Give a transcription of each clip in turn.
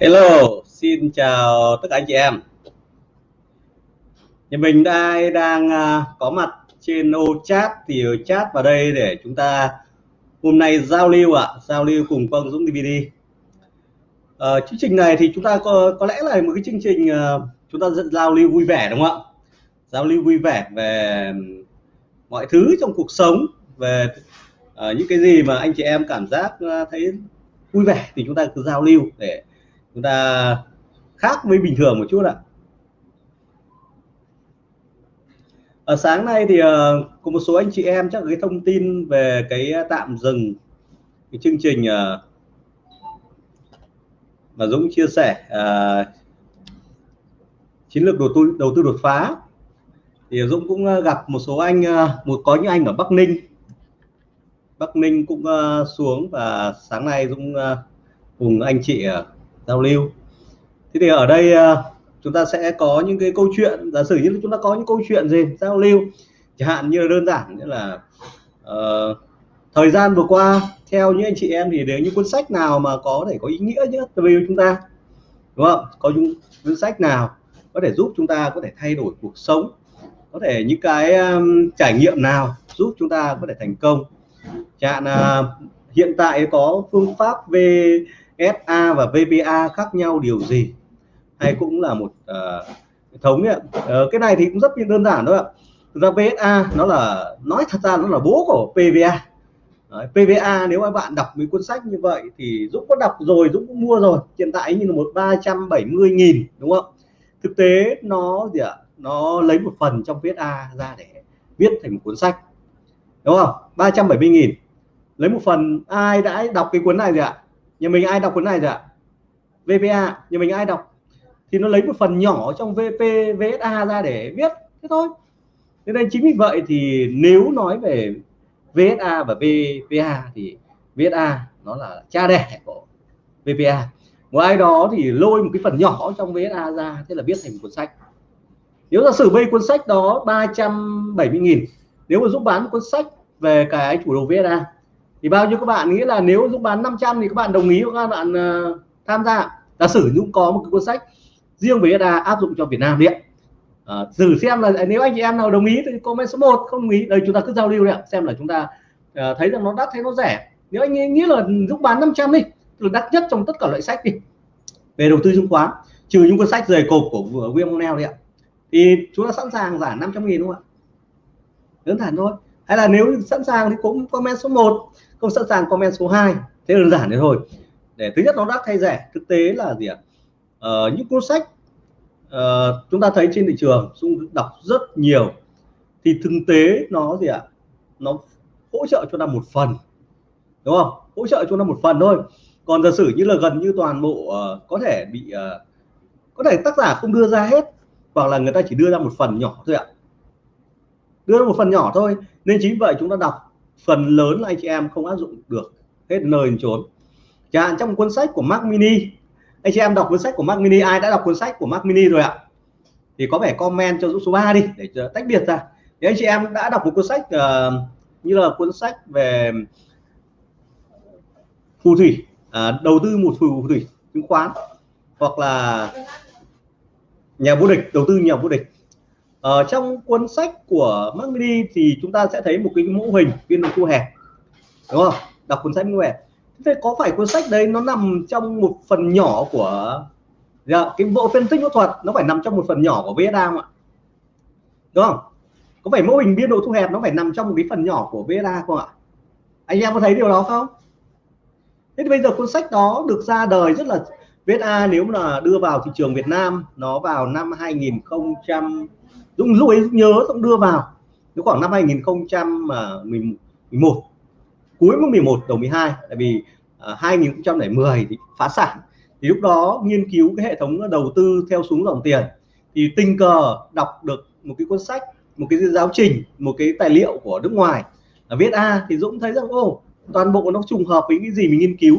Hello, xin chào tất cả anh chị em. Nhà mình đây đang à, có mặt trên ô chat thì chat vào đây để chúng ta hôm nay giao lưu ạ, à, giao lưu cùng Quang Dũng DVD. À, ờ, chương trình này thì chúng ta có có lẽ là một cái chương trình à, chúng ta giao lưu vui vẻ đúng không ạ? Giao lưu vui vẻ về mọi thứ trong cuộc sống, về uh, những cái gì mà anh chị em cảm giác uh, thấy vui vẻ thì chúng ta cứ giao lưu để chúng ta khác với bình thường một chút ạ. Ở sáng nay thì ờ, có một số anh chị em chắc cái thông tin về cái tạm dừng cái chương trình ờ, mà Dũng chia sẻ uh, chiến lược đầu tư đầu tư đột phá. Thì Dũng cũng gặp một số anh một có những anh ở Bắc Ninh. Bắc Ninh cũng uh, xuống và sáng nay Dũng uh, cùng anh chị uh, giao lưu. Thế thì ở đây ờ, chúng ta sẽ có những cái câu chuyện giả sử như chúng ta có những câu chuyện gì giao lưu chẳng hạn như là đơn giản như là uh, thời gian vừa qua theo những anh chị em thì nếu những cuốn sách nào mà có thể có ý nghĩa nhất với chúng ta đúng không? Có những cuốn sách nào có thể giúp chúng ta có thể thay đổi cuộc sống có thể những cái um, trải nghiệm nào giúp chúng ta có thể thành công? Chẳng hạn uh, hiện tại có phương pháp về SA và VBA khác nhau điều gì? Hay cũng là một ờ, uh, hệ thống ấy. Uh, cái này thì cũng rất đơn giản thôi ạ. Thực ra VSA nó là nói thật ra nó là bố của PVA Đấy, PVA nếu mà bạn đọc mấy cuốn sách như vậy thì Dũng có đọc rồi Dũng cũng mua rồi. Hiện tại như là một 370 nghìn đúng không? Thực tế nó gì ạ? Nó lấy một phần trong VSA ra để viết thành một cuốn sách đúng không? 370 nghìn. Lấy một phần ai đã đọc cái cuốn này gì ạ? Nhà mình ai đọc cuốn này rồi ạ? VPA nhà mình ai đọc? Thì nó lấy một phần nhỏ trong VP VSA ra để viết, thế thôi. Thế nên chính vì vậy thì nếu nói về VSA và VPA thì VSA nó là cha đẻ của VPA một ai đó thì lôi một cái phần nhỏ trong VSA ra, thế là viết thành một cuốn sách. Nếu giả sử bây cuốn sách đó 370.000 nếu mà giúp bán cuốn sách về cái chủ đầu VSA thì bao nhiêu các bạn nghĩ là nếu Dũng bán 500 thì các bạn đồng ý các bạn uh, tham gia? Giả sử Dũng có một cái cuốn sách riêng với EDA áp dụng cho Việt Nam điện à, ờ, thử xem là nếu anh chị em nào đồng ý thì comment số 1 không đồng ý đây chúng ta cứ giao lưu đấy xem là chúng ta uh, thấy rằng nó đắt hay nó rẻ. Nếu anh nghĩ là Dũng bán 500 đi là đắt nhất trong tất cả loại sách đi. Về đầu tư chứng khoán trừ những cuốn sách dày cột của William O'Neill đấy ạ. Thì chúng ta sẵn sàng giảm 500 nghìn đúng không ạ? Đơn giản thôi hay là nếu sẵn sàng thì cũng comment số 1 không sẵn sàng comment số 2 thế đơn giản thế thôi. Để thứ nhất nó đắt hay rẻ thực tế là gì ạ? Ờ, những cuốn sách uh, chúng ta thấy trên thị trường dung đọc rất nhiều. Thì thực tế nó gì ạ? Nó hỗ trợ cho ta một phần đúng không? Hỗ trợ cho nó một phần thôi. Còn giả sử như là gần như toàn bộ uh, có thể bị uh, có thể tác giả không đưa ra hết hoặc là người ta chỉ đưa ra một phần nhỏ thôi ạ. Đưa ra một phần nhỏ thôi nên chính vậy chúng ta đọc phần lớn là anh chị em không áp dụng được hết nơi trốn chẳng hạn dạ, trong cuốn sách của Mac Mini anh chị em đọc cuốn sách của Mac Mini ai đã đọc cuốn sách của Mac Mini rồi ạ? Thì có vẻ comment cho Dũng số 3 đi để tách biệt ra. Nếu anh chị em đã đọc một cuốn sách uh, như là cuốn sách về phù thủy uh, đầu tư một phù thủy chứng khoán hoặc là nhà vô địch đầu tư nhà vô địch ở trong cuốn sách của Mac Mini thì chúng ta sẽ thấy một cái mẫu hình biên độ thu hẹp đúng không? Đọc cuốn sách như vậy. Thế có phải cuốn sách đấy nó nằm trong một phần nhỏ của dạ, cái bộ phân tích kỹ thuật nó phải nằm trong một phần nhỏ của VSA không ạ? Đúng không? Có phải mô hình biên độ thu hẹp nó phải nằm trong một cái phần nhỏ của VSA không ạ? Anh em có thấy điều đó không? Thế thì bây giờ cuốn sách đó được ra đời rất là VSA nếu mà đưa vào thị trường Việt Nam nó vào năm 2000 Dũng lúc ấy nhớ Dũng đưa vào. Nó khoảng năm 2011 cuối năm 11 đầu 12 tại vì à, uh, 2010 thì phá sản. Thì lúc đó nghiên cứu cái hệ thống đầu tư theo xuống dòng tiền. Thì tình cờ đọc được một cái cuốn sách một cái giáo trình một cái tài liệu của nước ngoài là viết A thì Dũng thấy rằng ô toàn bộ nó trùng hợp với cái gì mình nghiên cứu.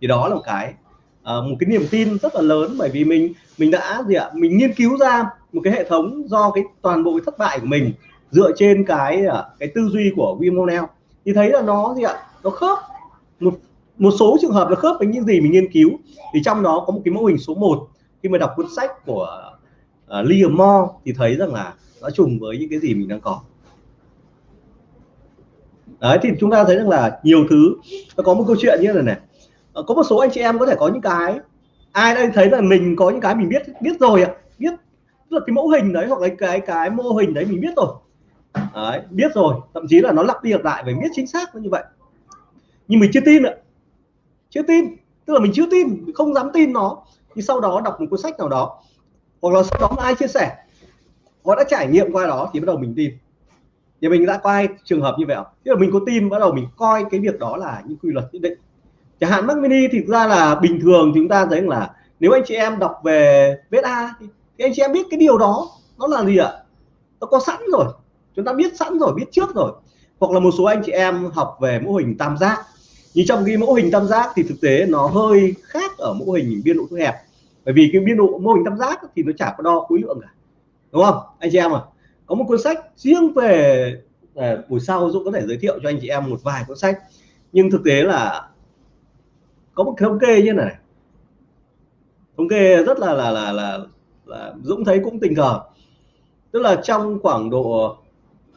Thì đó là một cái uh, một cái niềm tin rất là lớn bởi vì mình mình đã gì ạ mình nghiên cứu ra một cái hệ thống do cái toàn bộ cái thất bại của mình dựa trên cái à, cái tư duy của Wim thì thấy là nó gì ạ nó khớp. Một một số trường hợp là khớp với những gì mình nghiên cứu. Thì trong đó có một cái mô hình số 1 khi mà đọc cuốn sách của uh, Liam Moore thì thấy rằng là nó trùng với những cái gì mình đang có. Đấy thì chúng ta thấy rằng là nhiều thứ. Nó có một câu chuyện như này này. Ờ, có một số anh chị em có thể có những cái ai đây thấy là mình có những cái mình biết biết rồi biết tức là cái mẫu hình đấy hoặc là cái cái mô hình đấy mình biết rồi. Đấy, biết rồi thậm chí là nó lặp đi lặp lại phải biết chính xác như vậy. Nhưng mình chưa tin ạ chưa tin tức là mình chưa tin không dám tin nó. Thì sau đó đọc một cuốn sách nào đó hoặc là sau đó ai chia sẻ họ đã trải nghiệm qua đó thì bắt đầu mình tin. Thì mình đã coi trường hợp như vậy tức là mình có tin bắt đầu mình coi cái việc đó là những quy luật nhất định chẳng hạn Mac Mini thì ra là bình thường chúng ta thấy là nếu anh chị em đọc về beta thì, thì anh chị em biết cái điều đó nó là gì ạ? Nó có sẵn rồi. Chúng ta biết sẵn rồi biết trước rồi. Hoặc là một số anh chị em học về mô hình tam giác. Nhưng trong cái mô hình tam giác thì thực tế nó hơi khác ở mô hình biên độ thu hẹp. Bởi vì cái biên độ mô hình tam giác thì nó chả có đo khối lượng cả. Đúng không anh chị em à có một cuốn sách riêng về à, buổi sau Dũng có thể giới thiệu cho anh chị em một vài cuốn sách. Nhưng thực tế là có một thống kê như này. Thống kê rất là là là là, là Dũng thấy cũng tình cờ. Tức là trong khoảng độ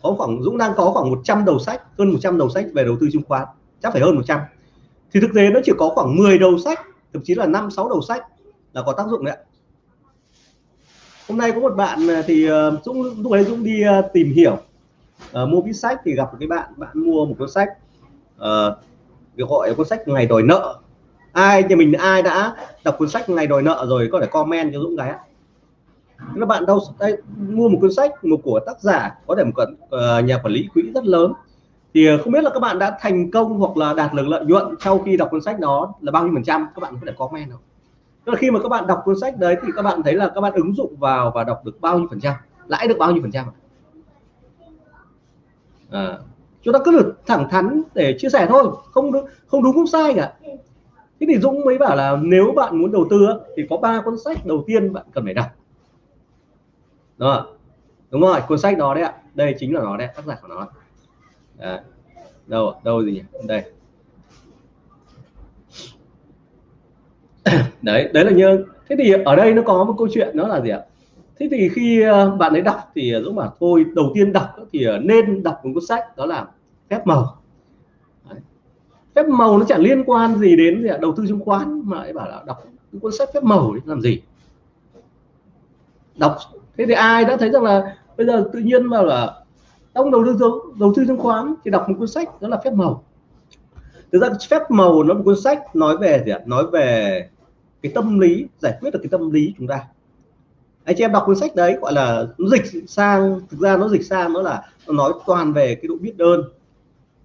có khoảng Dũng đang có khoảng 100 đầu sách hơn 100 đầu sách về đầu tư chứng khoán chắc phải hơn 100 thì thực tế nó chỉ có khoảng 10 đầu sách thậm chí là năm sáu đầu sách là có tác dụng đấy hôm nay có một bạn à, thì à, Dũng lúc ấy Dũng đi à, tìm hiểu uh, mua viết sách thì gặp một cái bạn bạn mua một cuốn sách uh, được gọi cuốn sách ngày đòi nợ ai thì mình ai đã đọc cuốn sách ngày đòi nợ rồi có thể comment cho Dũng cái các bạn đâu đây mua một cuốn sách một của tác giả có thể một uh, nhà quản lý quỹ rất lớn thì không biết là các bạn đã thành công hoặc là đạt được lợi nhuận sau khi đọc cuốn sách đó là bao nhiêu phần trăm các bạn có thể comment không tức là khi mà các bạn đọc cuốn sách đấy thì các bạn thấy là các bạn ứng dụng vào và đọc được bao nhiêu phần trăm lãi được bao nhiêu phần trăm à, chúng ta cứ được thẳng thắn để chia sẻ thôi không không đúng không sai cả thế thì Dũng mới bảo là nếu bạn muốn đầu tư thì có ba cuốn sách đầu tiên bạn cần phải đọc. Đó đúng rồi, cuốn sách đó đấy ạ. Đây chính là nó đấy, tác giả của nó đấy. đâu đâu gì nhỉ? Đây. Đấy đấy là như thế thì ở đây nó có một câu chuyện đó là gì ạ? Thế thì khi ờ, bạn ấy đọc thì dũng bảo, thôi, đầu tiên đọc thì ờ, nên đọc một cuốn sách đó là phép màu phép màu nó chẳng liên quan gì đến gì à đầu tư chứng khoán, mà ấy bảo là đọc cuốn sách phép màu để làm gì? Đọc. Thế thì ai đã thấy rằng là bây giờ tự nhiên mà là ông đầu tư đầu tư chứng khoán thì đọc một cuốn sách đó là phép màu. Thực ra phép màu nó một cuốn sách nói về gì ạ? Nói về cái tâm lý, giải quyết được cái tâm lý chúng ta. Anh chị em đọc cuốn sách đấy gọi là nó dịch sang, thực ra nó dịch sang nó là nó nói toàn về cái độ biết ơn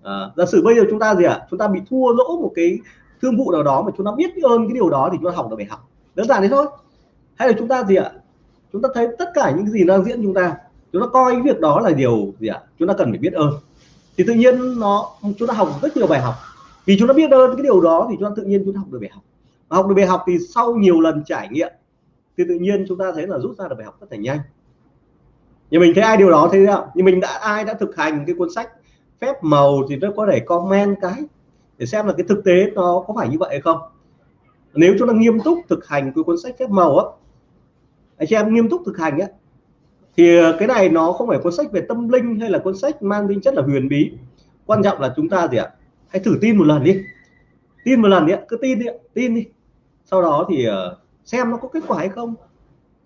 à, giả sử bây giờ chúng ta gì ạ chúng ta bị thua lỗ một cái thương vụ nào đó mà chúng ta biết ơn cái điều đó thì chúng ta học được bài học đơn giản thế thôi hay là chúng ta gì ạ chúng ta thấy tất cả những gì đang diễn chúng ta chúng ta coi cái việc đó là điều gì ạ chúng ta cần phải biết ơn thì tự nhiên nó chúng ta học rất nhiều bài học vì chúng ta biết ơn cái điều đó thì chúng ta tự nhiên chúng ta học được bài học và học được bài học thì sau nhiều lần trải nghiệm thì tự nhiên chúng ta thấy là rút ra được bài học rất là nhanh nhưng mình thấy ai điều đó thế nào nhưng mình đã ai đã thực hành cái cuốn sách phép màu thì nó có thể comment cái, để xem là cái thực tế nó có phải như vậy hay không. Nếu chúng ta nghiêm túc thực hành cái cuốn sách phép màu á, anh chị em nghiêm túc thực hành á, thì cái này nó không phải cuốn sách về tâm linh hay là cuốn sách mang tính chất là huyền bí. Quan trọng là chúng ta gì ạ? Hãy thử tin một lần đi. Tin một lần đi cứ tin đi tin đi. Sau đó thì ờ, xem nó có kết quả hay không.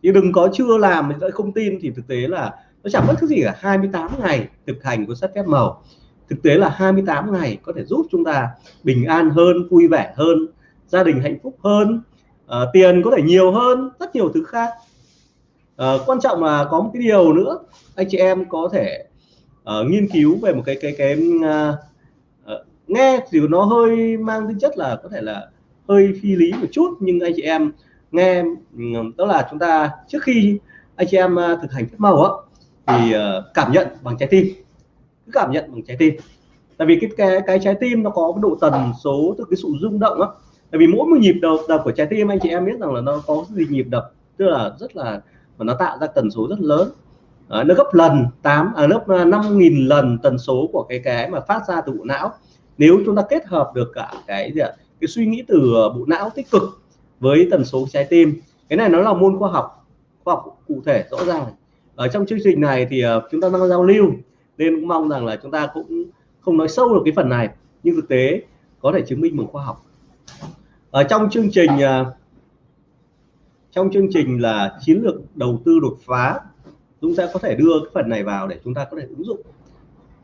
Thì đừng có chưa làm mà không tin, thì thực tế là nó chẳng mất thứ gì cả. 28 ngày thực hành cuốn sách phép màu thực tế là 28 ngày có thể giúp chúng ta bình an hơn vui vẻ hơn gia đình hạnh phúc hơn uh, tiền có thể nhiều hơn rất nhiều thứ khác. Uh, quan trọng là có một cái điều nữa anh chị em có thể uh, nghiên cứu về một cái cái cái uh, nghe thì nó hơi mang tính chất là có thể là hơi phi lý một chút nhưng anh chị em nghe đó là chúng ta trước khi anh chị em thực hành phép màu á thì cảm nhận bằng trái tim cứ cảm nhận bằng trái tim. Tại vì cái cái cái trái tim nó có cái độ tần số từ cái sự rung động á. Tại vì mỗi một nhịp đập đập của trái tim anh chị em biết rằng là nó có cái gì nhịp đập tức là rất là mà nó tạo ra tần số rất lớn. À, nó gấp lần 8 à, lớp 5.000 à, lần tần số của cái cái mà phát ra từ bộ não. Nếu chúng ta kết hợp được cả cái gì ạ? Cái suy nghĩ từ bộ não tích cực với tần số trái tim. Cái này nó là môn khoa học khoa học cụ thể rõ ràng. Ở trong chương trình này thì ờ, chúng ta đang giao lưu nên cũng mong rằng là chúng ta cũng không nói sâu được cái phần này nhưng thực tế có thể chứng minh bằng khoa học. Ở trong chương trình à, trong chương trình là chiến lược đầu tư đột phá chúng ta có thể đưa cái phần này vào để chúng ta có thể ứng dụng.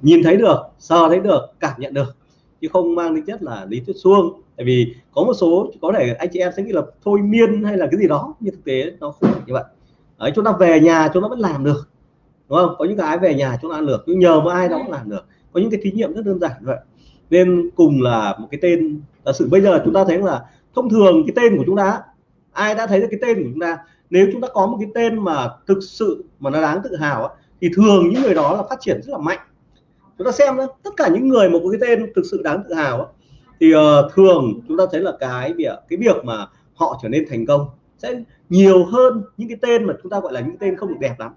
Nhìn thấy được sờ thấy được cảm nhận được chứ không mang tính chất là lý thuyết suông. Tại vì có một số có thể anh chị em sẽ nghĩ là thôi miên hay là cái gì đó nhưng thực tế nó không phải như vậy. Đấy, chúng ta về nhà chúng ta vẫn làm được đúng không? Có những cái về nhà chúng ta làm được nhưng nhờ một ai đó cũng làm được. Có những cái thí nghiệm rất đơn giản vậy. Nên cùng là một cái tên giả sử bây giờ chúng ta thấy là thông thường cái tên của chúng ta ai đã thấy được cái tên của chúng ta? Nếu chúng ta có một cái tên mà thực sự mà nó đáng tự hào thì thường những người đó là phát triển rất là mạnh. Chúng ta xem đó, tất cả những người một cái tên thực sự đáng tự hào thì uh, thường chúng ta thấy là cái việc cái việc mà họ trở nên thành công sẽ nhiều hơn những cái tên mà chúng ta gọi là những tên không được đẹp lắm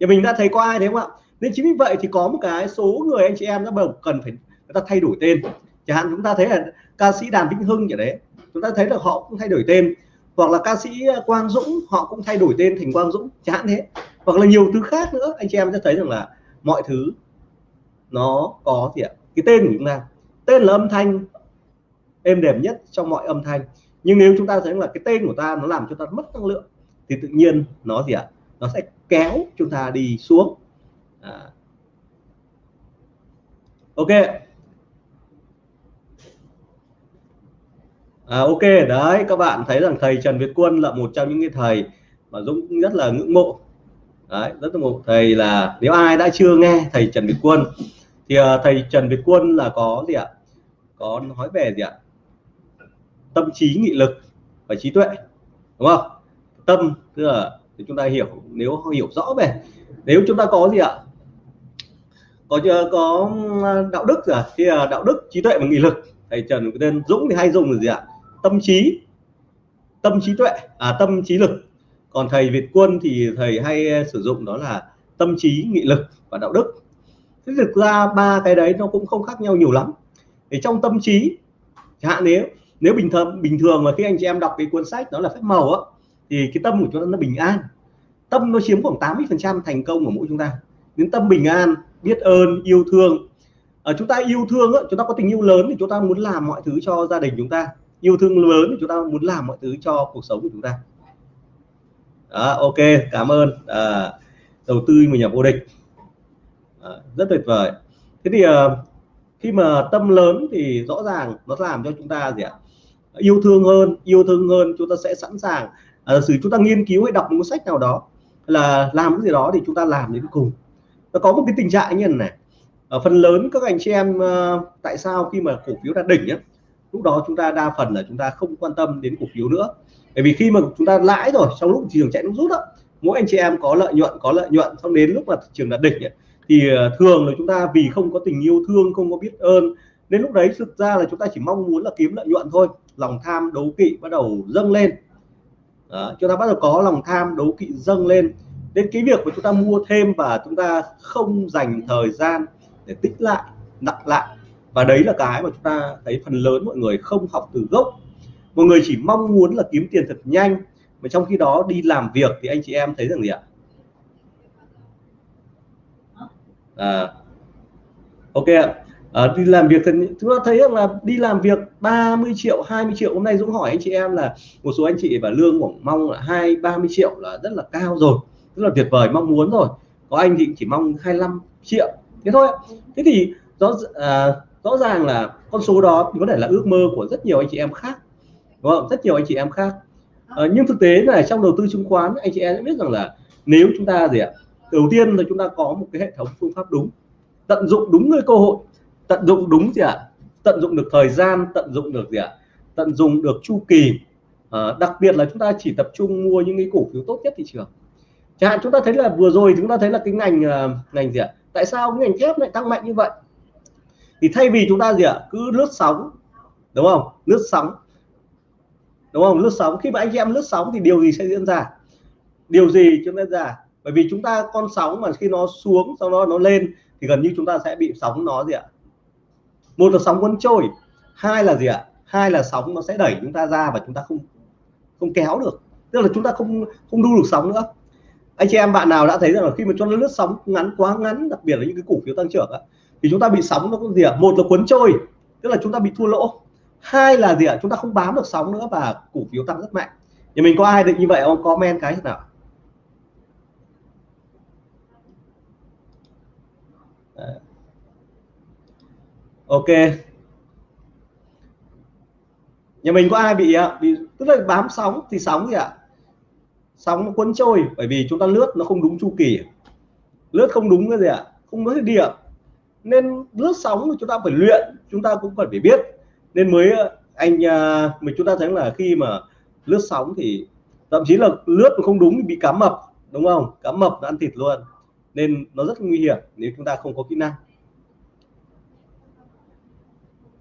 nhà mình đã thấy có ai thế không ạ? Nên chính vì vậy thì có một cái số người anh chị em đã đầu cần phải, người ta thay đổi tên. Chẳng hạn chúng ta thấy là ca sĩ đàm vĩnh hưng vậy đấy, chúng ta thấy là họ cũng thay đổi tên. Hoặc là ca sĩ quang dũng, họ cũng thay đổi tên thành quang dũng, chẳng hạn thế. Hoặc là nhiều thứ khác nữa, anh chị em sẽ thấy rằng là mọi thứ nó có gì ạ? Cái tên của chúng ta, tên là âm thanh, êm đềm nhất trong mọi âm thanh. Nhưng nếu chúng ta thấy là cái tên của ta nó làm cho ta mất năng lượng, thì tự nhiên nó gì ạ? Nó sẽ kéo chúng ta đi xuống. À. ok. À, ok đấy các bạn thấy rằng thầy Trần Việt Quân là một trong những cái thầy mà Dũng rất là ngưỡng mộ. Đấy rất là mộ. Thầy là nếu ai đã chưa nghe thầy Trần Việt Quân thì uh, thầy Trần Việt Quân là có gì ạ? Có nói về gì ạ? Tâm trí nghị lực và trí tuệ đúng không? Tâm tức là thì chúng ta hiểu, nếu hiểu rõ về, nếu chúng ta có gì ạ? Có có đạo đức rồi thì à, đạo đức, trí tuệ và nghị lực. Thầy Trần tên Dũng thì hay dùng là gì ạ? Tâm trí. Tâm trí tuệ. À tâm trí lực. Còn thầy Việt Quân thì thầy hay à, sử dụng đó là tâm trí, nghị lực và đạo đức. Thế thực ra ba cái đấy nó cũng không khác nhau nhiều lắm. Thì trong tâm trí, chẳng hạn nếu nếu bình thường bình thường mà khi anh chị em đọc cái cuốn sách đó là phép màu á thì cái tâm của chúng ta nó bình an. Tâm nó chiếm khoảng 80 phần trăm thành công của mỗi chúng ta. Đến tâm bình an biết ơn yêu thương. Ở chúng ta yêu thương á, chúng ta có tình yêu lớn thì chúng ta muốn làm mọi thứ cho gia đình chúng ta. Yêu thương lớn thì chúng ta muốn làm mọi thứ cho cuộc sống của chúng ta. Đó, ok cảm ơn. À, đầu tư mình nhà vô địch. À, rất tuyệt vời. Thế thì à, khi mà tâm lớn thì rõ ràng nó làm cho chúng ta gì ạ? Yêu thương hơn yêu thương hơn chúng ta sẽ sẵn sàng à, sử chúng ta nghiên cứu hay đọc một sách nào đó là làm cái gì đó thì chúng ta làm đến cùng. Nó có một cái tình trạng như này ở phần lớn các anh chị em ờ, tại sao khi mà cổ phiếu đạt đỉnh nhá, lúc đó chúng ta đa phần là chúng ta không quan tâm đến cổ phiếu nữa. Bởi vì khi mà chúng ta lãi rồi trong lúc thị trường chạy nước rút đó mỗi anh chị em có lợi nhuận có lợi nhuận xong đến lúc mà thị trường đạt đỉnh ấy, thì ờ, thường là chúng ta vì không có tình yêu thương không có biết ơn nên lúc đấy thực ra là chúng ta chỉ mong muốn là kiếm lợi nhuận thôi. Lòng tham đấu kỵ bắt đầu dâng lên đó, chúng ta bắt đầu có lòng tham đấu kỵ dâng lên. Đến cái việc mà chúng ta mua thêm và chúng ta không dành thời gian để tích lại nặng lại và đấy là cái mà chúng ta thấy phần lớn mọi người không học từ gốc. Mọi người chỉ mong muốn là kiếm tiền thật nhanh mà trong khi đó đi làm việc thì anh chị em thấy rằng gì ạ? À, ok ạ à, đi làm việc thì chúng ta thấy rằng là đi làm việc 30 triệu 20 triệu. Hôm nay Dũng hỏi anh chị em là một số anh chị và lương của mong là hai 30 triệu là rất là cao rồi rất là tuyệt vời mong muốn rồi. Có anh thì chỉ mong 25 triệu. Thế thôi. Thế thì rõ à, rõ ràng là con số đó có thể là ước mơ của rất nhiều anh chị em khác. Đúng không? Rất nhiều anh chị em khác. À, nhưng thực tế là trong đầu tư chứng khoán anh chị em biết rằng là nếu chúng ta gì ạ? Đầu tiên là chúng ta có một cái hệ thống phương pháp đúng tận dụng đúng cái cơ hội tận dụng đúng gì ạ? Tận dụng được thời gian tận dụng được gì ạ? Tận dụng được chu kỳ. À, đặc biệt là chúng ta chỉ tập trung mua những cái cổ phiếu tốt nhất thị trường. Chẳng hạn chúng ta thấy là vừa rồi chúng ta thấy là cái ngành uh, ngành gì ạ? Tại sao cái ngành thép lại tăng mạnh như vậy? Thì thay vì chúng ta gì ạ? Cứ lướt sóng đúng không? Lướt sóng. Đúng không? Lướt sóng. Khi mà anh em lướt sóng thì điều gì sẽ diễn ra? Điều gì chúng ta ra? Bởi vì chúng ta con sóng mà khi nó xuống sau đó nó lên thì gần như chúng ta sẽ bị sóng nó gì ạ? Một là sóng cuốn trôi hai là gì ạ? Hai là sóng nó sẽ đẩy chúng ta ra và chúng ta không không kéo được. Tức là chúng ta không không đu được sóng nữa. Anh chị em bạn nào đã thấy rằng là khi mà cho nó lướt sóng ngắn quá ngắn đặc biệt là những cái cổ phiếu tăng trưởng á, thì chúng ta bị sóng nó có gì ạ? Một là cuốn trôi tức là chúng ta bị thua lỗ. Hai là gì ạ? Chúng ta không bám được sóng nữa và cổ phiếu tăng rất mạnh. Thì mình có ai được như vậy không? Comment cái nào. Ok. Nhà mình có ai bị bị, tức là bám sóng thì sóng gì ạ? Sóng nó cuốn trôi, bởi vì chúng ta lướt nó không đúng chu kỳ. Lướt không đúng cái gì ạ? Không có điểm nên lướt sóng thì chúng ta phải luyện, chúng ta cũng cần phải biết. Nên mới ờ, anh ờ, mình chúng ta thấy là khi mà lướt sóng thì thậm chí là lướt không đúng thì bị cá mập, đúng không? Cá mập nó ăn thịt luôn. Nên nó rất nguy hiểm nếu chúng ta không có kỹ năng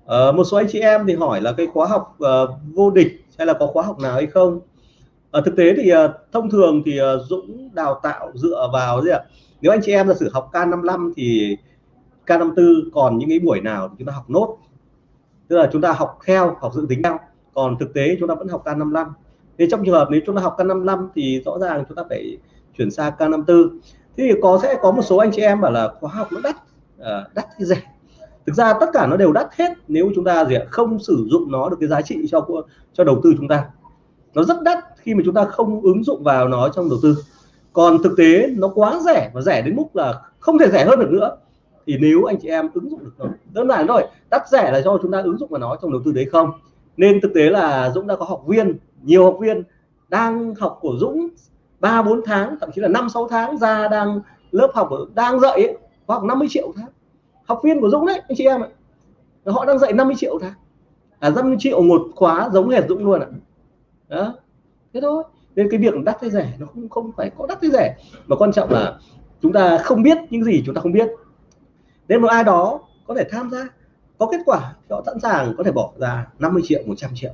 uh, một số anh chị em thì hỏi là cái khóa học uh, vô địch hay là có khóa học nào hay không? Uh, thực tế thì uh, thông thường thì uh, Dũng đào tạo dựa vào gì ạ? Nếu anh chị em giả sử học K55 thì K54 còn những cái buổi nào thì chúng ta học nốt? Tức là chúng ta học theo học dự tính theo. Còn thực tế chúng ta vẫn học K55 thế trong trường hợp nếu chúng ta học K55 thì rõ ràng chúng ta phải chuyển sang K54 thì có sẽ có một số anh chị em bảo là khóa học nó đắt uh, đắt hay rẻ? Thực ra tất cả nó đều đắt hết nếu chúng ta gì ạ không sử dụng nó được cái giá trị cho cho đầu tư chúng ta. Nó rất đắt khi mà chúng ta không ứng dụng vào nó trong đầu tư. Còn thực tế nó quá rẻ và rẻ đến mức là không thể rẻ hơn được nữa. Thì nếu anh chị em ứng dụng được nó đơn giản thôi đắt rẻ là do chúng ta ứng dụng vào nó trong đầu tư đấy không? Nên thực tế là Dũng đã có học viên nhiều học viên đang học của Dũng ba bốn tháng thậm chí là năm sáu tháng ra đang lớp học đang dạy ấy, học 50 triệu tháng học viên của Dũng đấy, anh chị em ạ. Họ đang dạy 50 triệu tháng à 50 triệu một khóa giống hệt Dũng luôn ạ. Đó. Thế thôi. Nên cái việc đắt hay rẻ nó không không phải có đắt hay rẻ. Mà quan trọng là chúng ta không biết những gì chúng ta không biết. Nên một ai đó có thể tham gia, có kết quả, thì họ sẵn sàng có thể bỏ ra 50 triệu 100 triệu.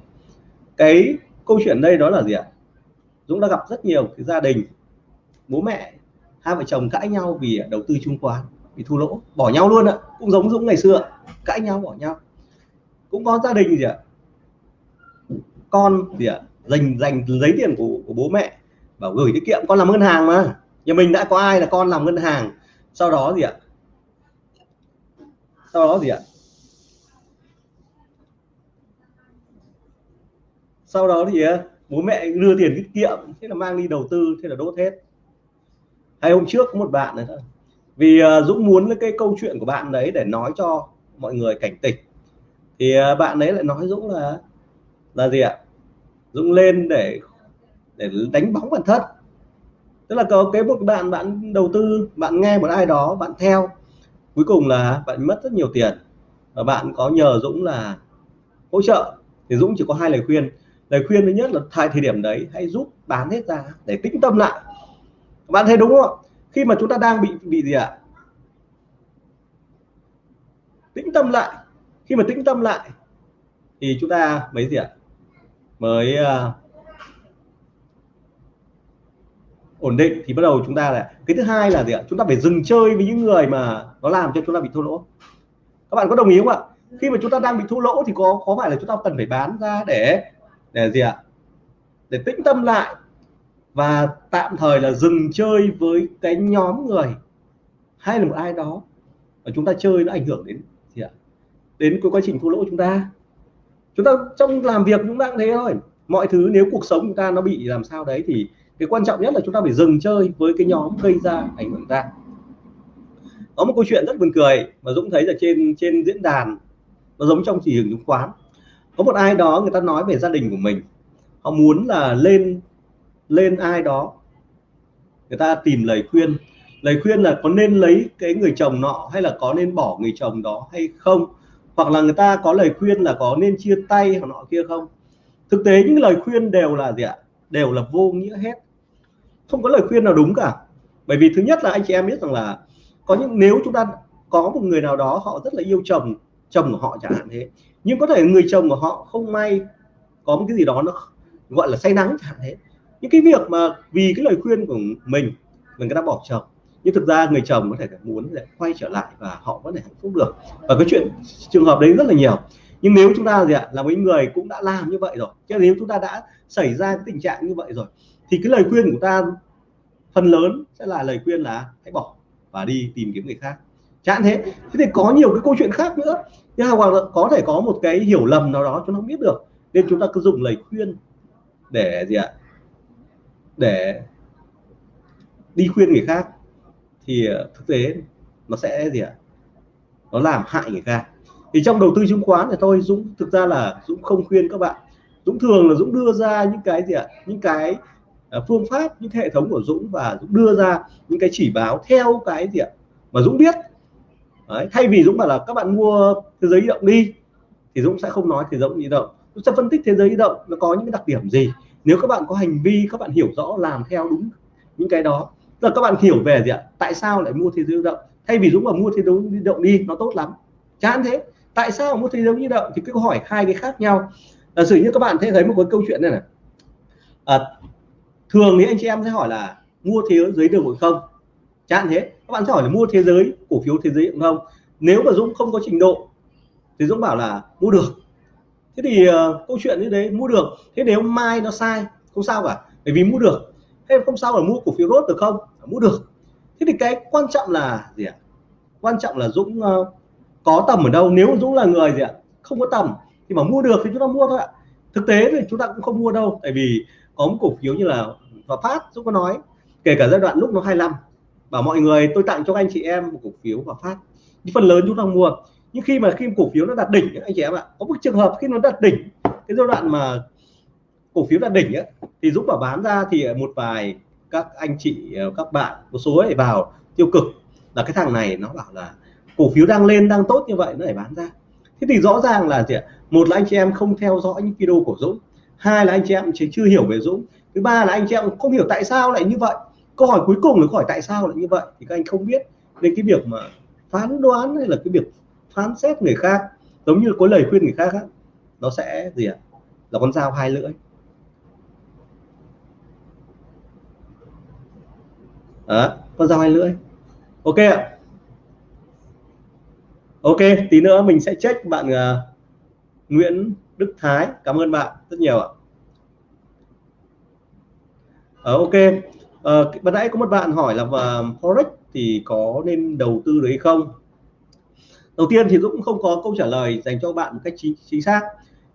Cái câu chuyện đây đó là gì ạ? Dũng đã gặp rất nhiều cái gia đình, bố mẹ, hai vợ chồng cãi nhau vì đầu tư chứng khoán bị thua lỗ bỏ nhau luôn ạ. Cũng giống Dũng ngày xưa cãi nhau bỏ nhau. Cũng có gia đình gì ạ? Con gì ạ? Dành dành lấy tiền của, của bố mẹ. Bảo gửi tiết kiệm con làm ngân hàng mà. Nhà mình đã có ai là con làm ngân hàng. Sau đó gì ạ? Sau đó gì ạ? Sau đó thì à, bố mẹ đưa tiền tiết kiệm thế là mang đi đầu tư thế là đốt hết. Hay hôm trước có một bạn này thôi vì uh, Dũng muốn cái câu chuyện của bạn đấy để nói cho mọi người cảnh tỉnh. Thì uh, bạn ấy lại nói Dũng là là gì ạ? Dũng lên để để đánh bóng bản thân. Tức là có cái một bạn bạn đầu tư bạn nghe một ai đó bạn theo. Cuối cùng là bạn mất rất nhiều tiền. Và bạn có nhờ Dũng là hỗ trợ. Thì Dũng chỉ có hai lời khuyên. Lời khuyên thứ nhất là tại thời điểm đấy hãy giúp bán hết ra để tĩnh tâm lại. Bạn thấy đúng không khi mà chúng ta đang bị bị gì ạ? À? tĩnh tâm lại. Khi mà tĩnh tâm lại thì chúng ta mấy gì ạ? À? mới uh, ổn định thì bắt đầu chúng ta là cái thứ hai là gì ạ? Chúng ta phải dừng chơi với những người mà nó làm cho chúng ta bị thua lỗ. Các bạn có đồng ý không ạ? Khi mà chúng ta đang bị thua lỗ thì có có phải là chúng ta cần phải bán ra để để gì ạ? Để tĩnh tâm lại và tạm thời là dừng chơi với cái nhóm người hay là một ai đó và chúng ta chơi nó ảnh hưởng đến gì ạ? Đến cái quá trình thua lỗ của chúng ta. Chúng ta trong làm việc chúng ta cũng thế thôi. Mọi thứ nếu cuộc sống chúng ta nó bị làm sao đấy thì cái quan trọng nhất là chúng ta phải dừng chơi với cái nhóm gây ra ảnh hưởng ta có một câu chuyện rất buồn cười mà Dũng thấy là trên trên diễn đàn, nó giống trong chỉ trường chứng khoán. Có một ai đó người ta nói về gia đình của mình. Họ muốn là lên lên ai đó. Người ta tìm lời khuyên. Lời khuyên là có nên lấy cái người chồng nọ hay là có nên bỏ người chồng đó hay không? Hoặc là người ta có lời khuyên là có nên chia tay hoặc nọ kia không? Thực tế những lời khuyên đều là gì ạ? Đều là vô nghĩa hết. Không có lời khuyên nào đúng cả. Bởi vì thứ nhất là anh chị em biết rằng là có những, nếu chúng ta có một người nào đó họ rất là yêu chồng chồng của họ chẳng hạn thế, nhưng có thể người chồng của họ không may, có một cái gì đó nó gọi là say nắng chẳng hạn thế những cái việc mà vì cái lời khuyên của mình mình người ta bỏ chồng, nhưng thực ra người chồng có thể muốn để quay trở lại và họ có thể hạnh phúc được. Và cái chuyện trường hợp đấy rất là nhiều. Nhưng nếu chúng ta gì ạ, là mấy người cũng đã làm như vậy rồi, chứ nếu chúng ta đã xảy ra cái tình trạng như vậy rồi, thì cái lời khuyên của ta phần lớn sẽ là lời khuyên là hãy bỏ và đi tìm kiếm người khác. Chẳng thế. Thế thì có nhiều cái câu chuyện khác nữa. Nhưng hoặc là có thể có một cái hiểu lầm nào đó chúng ta không biết được, nên chúng ta cứ dùng lời khuyên để gì ạ để đi khuyên người khác thì ờ, thực tế nó sẽ gì ạ? Nó làm hại người khác. Thì trong đầu tư chứng khoán thì thôi Dũng thực ra là Dũng không khuyên các bạn. Dũng thường là Dũng đưa ra những cái gì ạ? Những cái ờ, phương pháp những hệ thống của Dũng và Dũng đưa ra những cái chỉ báo theo cái gì ạ? Mà Dũng biết. Đấy, thay vì Dũng bảo là các bạn mua thế giới di động đi thì Dũng sẽ không nói thế giới di động. Dũng sẽ phân tích thế giới di động nó có những cái đặc điểm gì? Nếu các bạn có hành vi các bạn hiểu rõ làm theo đúng những cái đó là các bạn hiểu về gì ạ? Tại sao lại mua thế giới động? Thay vì Dũng mà mua thế giới động đi nó tốt lắm. Chán thế tại sao mua thế giới di động? Thì cứ hỏi hai cái khác nhau. Là sử như các bạn thấy thấy một cái câu chuyện này này. À, thường thì anh chị em sẽ hỏi là mua thế giới được không? Chẳng thế các bạn sẽ hỏi là mua thế giới cổ phiếu thế giới không? Nếu mà Dũng không có trình độ thì Dũng bảo là mua được thế thì uh, câu chuyện như đấy mua được. Thế nếu mai nó sai không sao cả bởi vì mua được. Thế không sao là mua cổ phiếu rốt được không? À, mua được. Thế thì cái quan trọng là gì ạ? Quan trọng là Dũng uh, có tầm ở đâu? Nếu Dũng là người gì ạ? Không có tầm thì mà mua được thì chúng ta mua thôi ạ. Thực tế thì chúng ta cũng không mua đâu tại vì có một cổ phiếu như là và phát Dũng có nói kể cả giai đoạn lúc nó 25 bảo mọi người tôi tặng cho anh chị em một cổ phiếu và phát. Phần lớn chúng ta mua nhưng khi mà khi cổ phiếu nó đạt đỉnh anh chị em ạ có một trường hợp khi nó đạt đỉnh cái giai đoạn mà cổ phiếu đạt đỉnh ấy, thì Dũng bảo bán ra thì một vài các anh chị ờ, các bạn một số ấy vào tiêu cực. Là cái thằng này nó bảo là cổ phiếu đang lên đang tốt như vậy nó phải bán ra. Thế thì rõ ràng là gì ạ? Một là anh chị em không theo dõi những video của Dũng hai là anh chị em chưa hiểu về Dũng thứ ba là anh chị em không hiểu tại sao lại như vậy. Câu hỏi cuối cùng là câu hỏi tại sao lại như vậy? Thì các anh không biết. Nên cái việc mà phán đoán hay là cái việc phán xét người khác giống như có lời khuyên người khác á, nó sẽ gì ạ? Là con dao hai lưỡi. Đó, con dao hai lưỡi. Ok ạ. Ok tí nữa mình sẽ check bạn uh, Nguyễn Đức Thái. Cảm ơn bạn rất nhiều ạ. À, ok. Ờ, uh, ban nãy có một bạn hỏi là vào forex thì có nên đầu tư đấy không? đầu tiên thì cũng không có câu trả lời dành cho bạn một cách chính chính xác.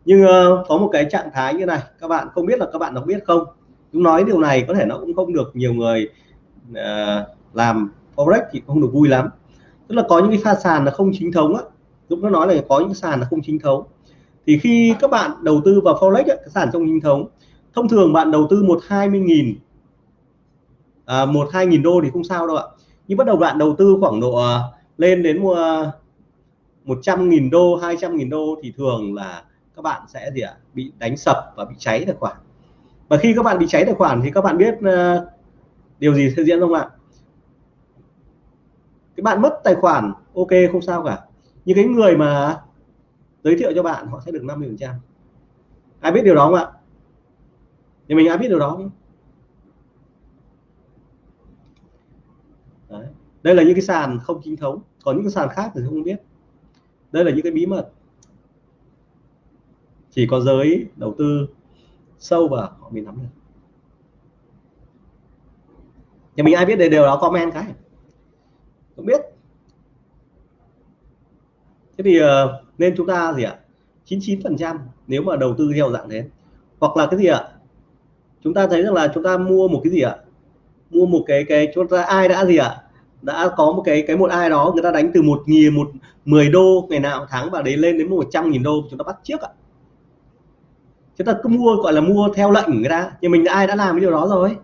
Nhưng uh, có một cái trạng thái như này các bạn không biết là các bạn có biết không? Chúng nói điều này có thể nó cũng không được nhiều người uh, làm forex thì không được vui lắm. Tức là có những cái pha sàn là không chính thống á. Dũng nó nói là có những sàn là không chính thống. Thì khi các bạn đầu tư vào forex cái sàn trong chính thống thông thường bạn đầu tư một hai mươi nghìn à, một hai nghìn đô thì không sao đâu ạ. Nhưng bắt đầu bạn đầu tư khoảng độ ờ, lên đến uh, 100.000 đô 200.000 đô thì thường là các bạn sẽ gì ạ? Bị đánh sập và bị cháy tài khoản. Và khi các bạn bị cháy tài khoản thì các bạn biết ờ, điều gì sẽ diễn không ạ? Cái bạn mất tài khoản, ok, không sao cả. Nhưng cái người mà giới thiệu cho bạn, họ sẽ được 50 phần trăm. Ai biết điều đó không ạ? Thì mình ai biết điều đó không? Đấy. đây là những cái sàn không chính thống. Còn những cái sàn khác thì không biết đây là những cái bí mật. Chỉ có giới đầu tư sâu vào họ mới nắm được. Nhà mình ai biết điều đó comment cái. Không biết. Thế thì ờ, nên chúng ta gì ạ? 99 phần trăm nếu mà đầu tư theo dạng thế. Hoặc là cái gì ạ? Chúng ta thấy rằng là chúng ta mua một cái gì ạ? Mua một cái cái, chúng ta, ai đã gì ạ? Đã có một cái cái một ai đó người ta đánh từ một nghìn, một mười đô ngày nào tháng và đấy lên đến một trăm nghìn đô chúng ta bắt trước ạ. Chúng ta cứ mua, gọi là mua theo lệnh người ta, nhưng mình ai đã làm cái điều đó rồi.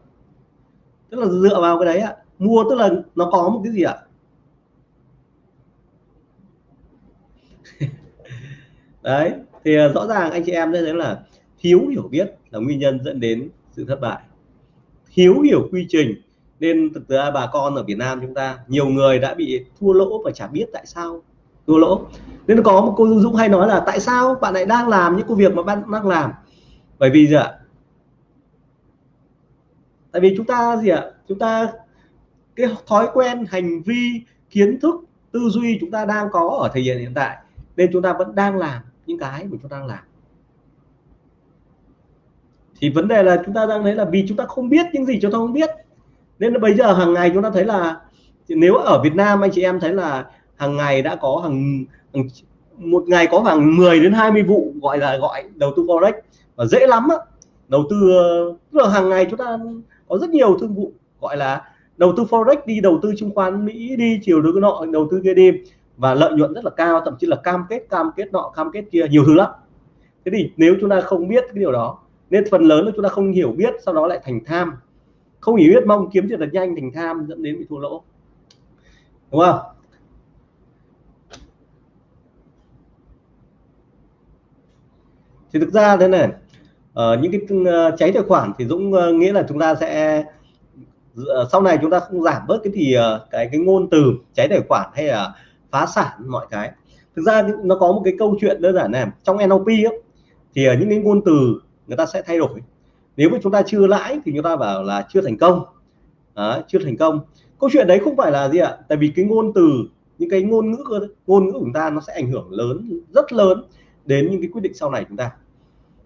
Tức là dựa vào cái đấy ạ. Mua tức là nó có một cái gì ạ? Đấy, thì à, rõ ràng anh chị em thấy là thiếu hiểu biết là nguyên nhân dẫn đến sự thất bại. Thiếu hiểu quy trình nên thực ra bà con ở Việt Nam chúng ta, nhiều người đã bị thua lỗ và chả biết tại sao thua lỗ. Nên có một cô Dũng hay nói là, tại sao bạn lại đang làm những công việc mà bạn đang làm? Bởi vì gì ạ? Tại vì chúng ta gì ạ? Chúng ta, cái thói quen, hành vi, kiến thức, tư duy chúng ta đang có ở thời hiện hiện tại, nên chúng ta vẫn đang làm những cái mà chúng ta đang làm. Thì vấn đề là chúng ta đang thấy là vì chúng ta không biết những gì chúng ta không biết nên là bây giờ hàng ngày chúng ta thấy là nếu ở Việt Nam anh chị em thấy là hàng ngày đã có hàng, hàng một ngày có khoảng 10 đến 20 vụ gọi là gọi đầu tư forex và dễ lắm á. Đầu tư tức là hàng ngày chúng ta có rất nhiều thương vụ gọi là đầu tư forex đi đầu tư chứng khoán Mỹ đi chiều đối nọ đầu tư kia đi và lợi nhuận rất là cao thậm chí là cam kết cam kết nọ cam kết kia nhiều thứ lắm. Thế thì nếu chúng ta không biết cái điều đó nên phần lớn là chúng ta không hiểu biết sau đó lại thành tham không hiểu biết mong kiếm tiền thật nhanh thành tham dẫn đến bị thua lỗ. Đúng không? Thì thực ra thế này ở những cái ừ, cháy tài khoản thì Dũng ờ, nghĩa là chúng ta sẽ ờ, sau này chúng ta không giảm bớt cái thì cái cái ngôn từ cháy tài khoản hay là phá sản mọi cái. Thực ra nó có một cái câu chuyện đơn giản này trong NLP ấy, thì những cái ngôn từ người ta sẽ thay đổi nếu mà chúng ta chưa lãi thì chúng ta bảo là chưa thành công à, chưa thành công câu chuyện đấy không phải là gì ạ tại vì cái ngôn từ những cái ngôn ngữ ngôn ngữ của chúng ta nó sẽ ảnh hưởng lớn rất lớn đến những cái quyết định sau này chúng ta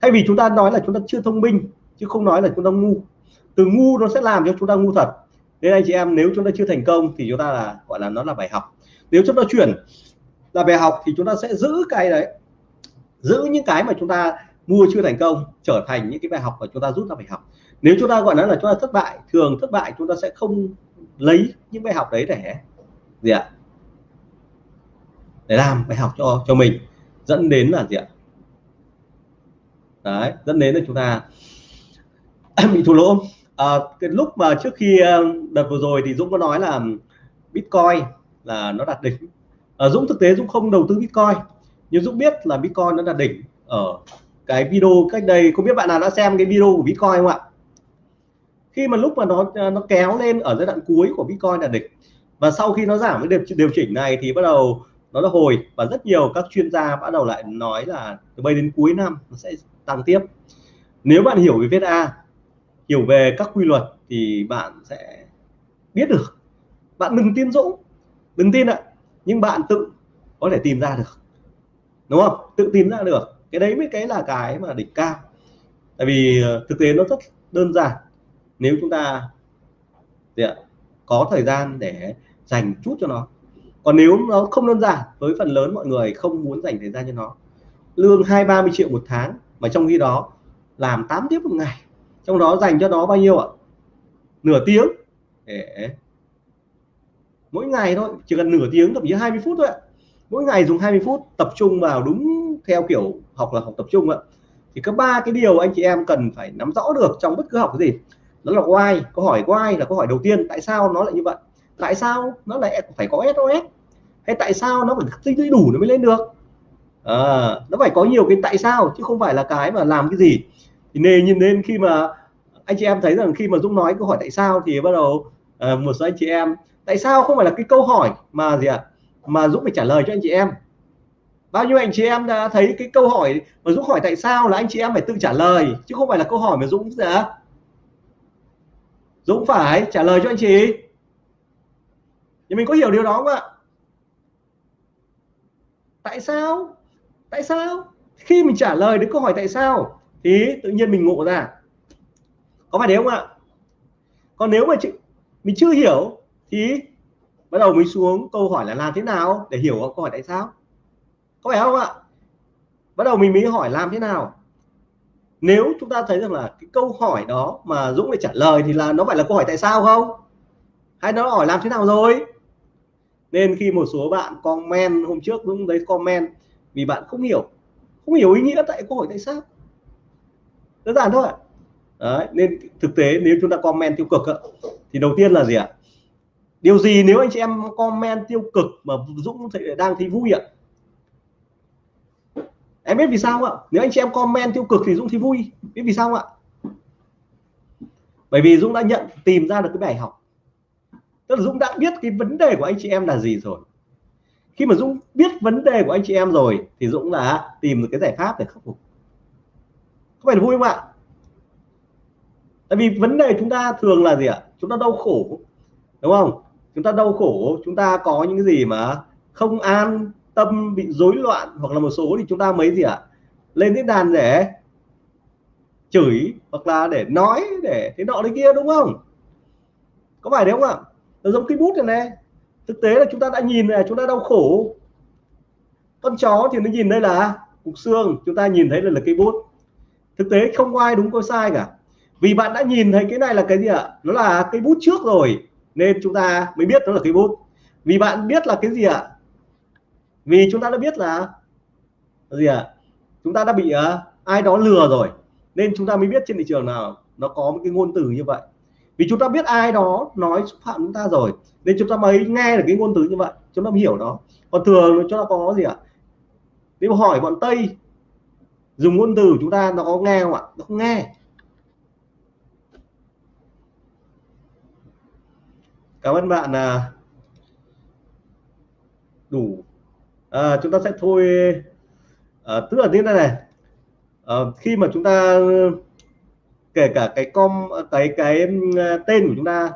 thay vì chúng ta nói là chúng ta chưa thông minh chứ không nói là chúng ta ngu từ ngu nó sẽ làm cho chúng ta ngu thật nên anh chị em nếu chúng ta chưa thành công thì chúng ta là gọi là nó là bài học nếu chúng ta chuyển là bài học thì chúng ta sẽ giữ cái đấy giữ những cái mà chúng ta mua chưa thành công trở thành những cái bài học mà chúng ta rút ra bài học. Nếu chúng ta gọi nó là chúng ta thất bại thường thất bại chúng ta sẽ không lấy những bài học đấy để gì ạ? Để làm bài học cho cho mình. Dẫn đến là gì ạ? Đấy dẫn đến là chúng ta bị thua lỗ. À, cái lúc mà trước khi ờ, đợt vừa rồi thì Dũng có nói là Bitcoin là nó đạt đỉnh. À, Dũng thực tế Dũng không đầu tư Bitcoin nhưng Dũng biết là Bitcoin nó đạt đỉnh ở cái video cách đây không biết bạn nào đã xem cái video của Bitcoin không ạ? Khi mà lúc mà nó nó kéo lên ở giai đoạn cuối của Bitcoin là đỉnh. Và sau khi nó giảm cái điều, điều chỉnh này thì bắt đầu nó là hồi. Và rất nhiều các chuyên gia bắt đầu lại nói là từ bây đến cuối năm nó sẽ tăng tiếp. Nếu bạn hiểu về VSA hiểu về các quy luật thì bạn sẽ biết được. Bạn đừng tin Dũng. Đừng tin ạ. Nhưng bạn tự có thể tìm ra được. Đúng không? Tự tìm ra được cái đấy mới cái là cái mà đỉnh cao. Tại vì ờ, thực tế nó rất đơn giản. Nếu chúng ta có thời gian để dành chút cho nó. Còn nếu nó không đơn giản, với phần lớn mọi người không muốn dành thời gian cho nó. Lương hai, ba mươi triệu một tháng, mà trong khi đó làm 8 tiếp một ngày, trong đó dành cho nó bao nhiêu ạ? Nửa tiếng. Để mỗi ngày thôi, chỉ cần nửa tiếng, thậm chí 20 phút thôi ạ mỗi ngày dùng 20 phút tập trung vào đúng theo kiểu học là học tập trung ạ. Thì có ba cái điều anh chị em cần phải nắm rõ được trong bất cứ học cái gì. Đó là why câu hỏi why là câu hỏi đầu tiên tại sao nó lại như vậy? Tại sao nó lại phải có SOS hay tại sao nó phải tích lũy đủ nó mới lên được? À, nó phải có nhiều cái tại sao chứ không phải là cái mà làm cái gì. Thì nên nhìn nên khi mà anh chị em thấy rằng khi mà Dũng nói câu hỏi tại sao thì bắt đầu uh, một số anh chị em tại sao không phải là cái câu hỏi mà gì ạ? à? Mà Dũng phải trả lời cho anh chị em. Bao nhiêu anh chị em đã thấy cái câu hỏi mà Dũng hỏi tại sao là anh chị em phải tự trả lời chứ không phải là câu hỏi mà Dũng gì Dũng phải trả lời cho anh chị. Thì mình có hiểu điều đó không ạ? Tại sao? Tại sao? Khi mình trả lời đến câu hỏi tại sao thì tự nhiên mình ngộ ra. Có phải thế không ạ? Còn nếu mà chị, mình chưa hiểu thì bắt đầu mình xuống câu hỏi là làm thế nào để hiểu câu hỏi tại sao? Có phải không ạ? Bắt đầu mình mới hỏi làm thế nào? Nếu chúng ta thấy rằng là cái câu hỏi đó mà Dũng để trả lời thì là nó phải là câu hỏi tại sao không? Hay nó hỏi làm thế nào rồi? Nên khi một số bạn comment hôm trước Dũng thấy comment vì bạn không hiểu không hiểu ý nghĩa tại câu hỏi tại sao. Đơn giản thôi Đấy, nên thực tế nếu chúng ta comment tiêu cực thì đầu tiên là gì ạ? Điều gì nếu anh chị em comment tiêu cực mà Dũng đang thấy vui ạ em biết vì sao không ạ? Nếu anh chị em comment tiêu cực thì Dũng thấy vui. Biết vì sao không ạ? Bởi vì Dũng đã nhận, tìm ra được cái bài học. Tức là Dũng đã biết cái vấn đề của anh chị em là gì rồi. Khi mà Dũng biết vấn đề của anh chị em rồi thì Dũng là tìm được cái giải pháp để khắc phục. Có phải là vui không ạ? Tại vì vấn đề chúng ta thường là gì ạ? Chúng ta đau khổ, đúng không? Chúng ta đau khổ chúng ta có những cái gì mà không an tâm bị rối loạn hoặc là một số thì chúng ta mấy gì ạ? À? lên diễn đàn để chửi hoặc là để nói để thế nọ đấy kia đúng không? Có phải đấy không ạ? Nó giống cái bút này này. Thực tế là chúng ta đã nhìn này chúng ta đau khổ. Con chó thì nó nhìn đây là cục xương chúng ta nhìn thấy là, là cây bút. Thực tế không có ai đúng có sai cả. Vì bạn đã nhìn thấy cái này là cái gì ạ? Nó là cây bút trước rồi nên chúng ta mới biết nó là cái bút. Vì bạn biết là cái gì ạ? Vì chúng ta đã biết là gì ạ? Chúng ta đã bị uh, ai đó lừa rồi nên chúng ta mới biết trên thị trường nào nó có một cái ngôn từ như vậy. Vì chúng ta biết ai đó nói xúc phạm chúng ta rồi nên chúng ta mới nghe được cái ngôn từ như vậy chúng ta mới hiểu đó còn thường chúng ta có gì ạ? Nếu hỏi bọn tây dùng ngôn từ của chúng ta nó có nghe không ạ? Nó không nghe. Cảm ơn bạn là đủ. À, chúng ta sẽ thôi à, tức là như thế này. À, khi mà chúng ta kể cả cái com cái cái à, tên của chúng ta.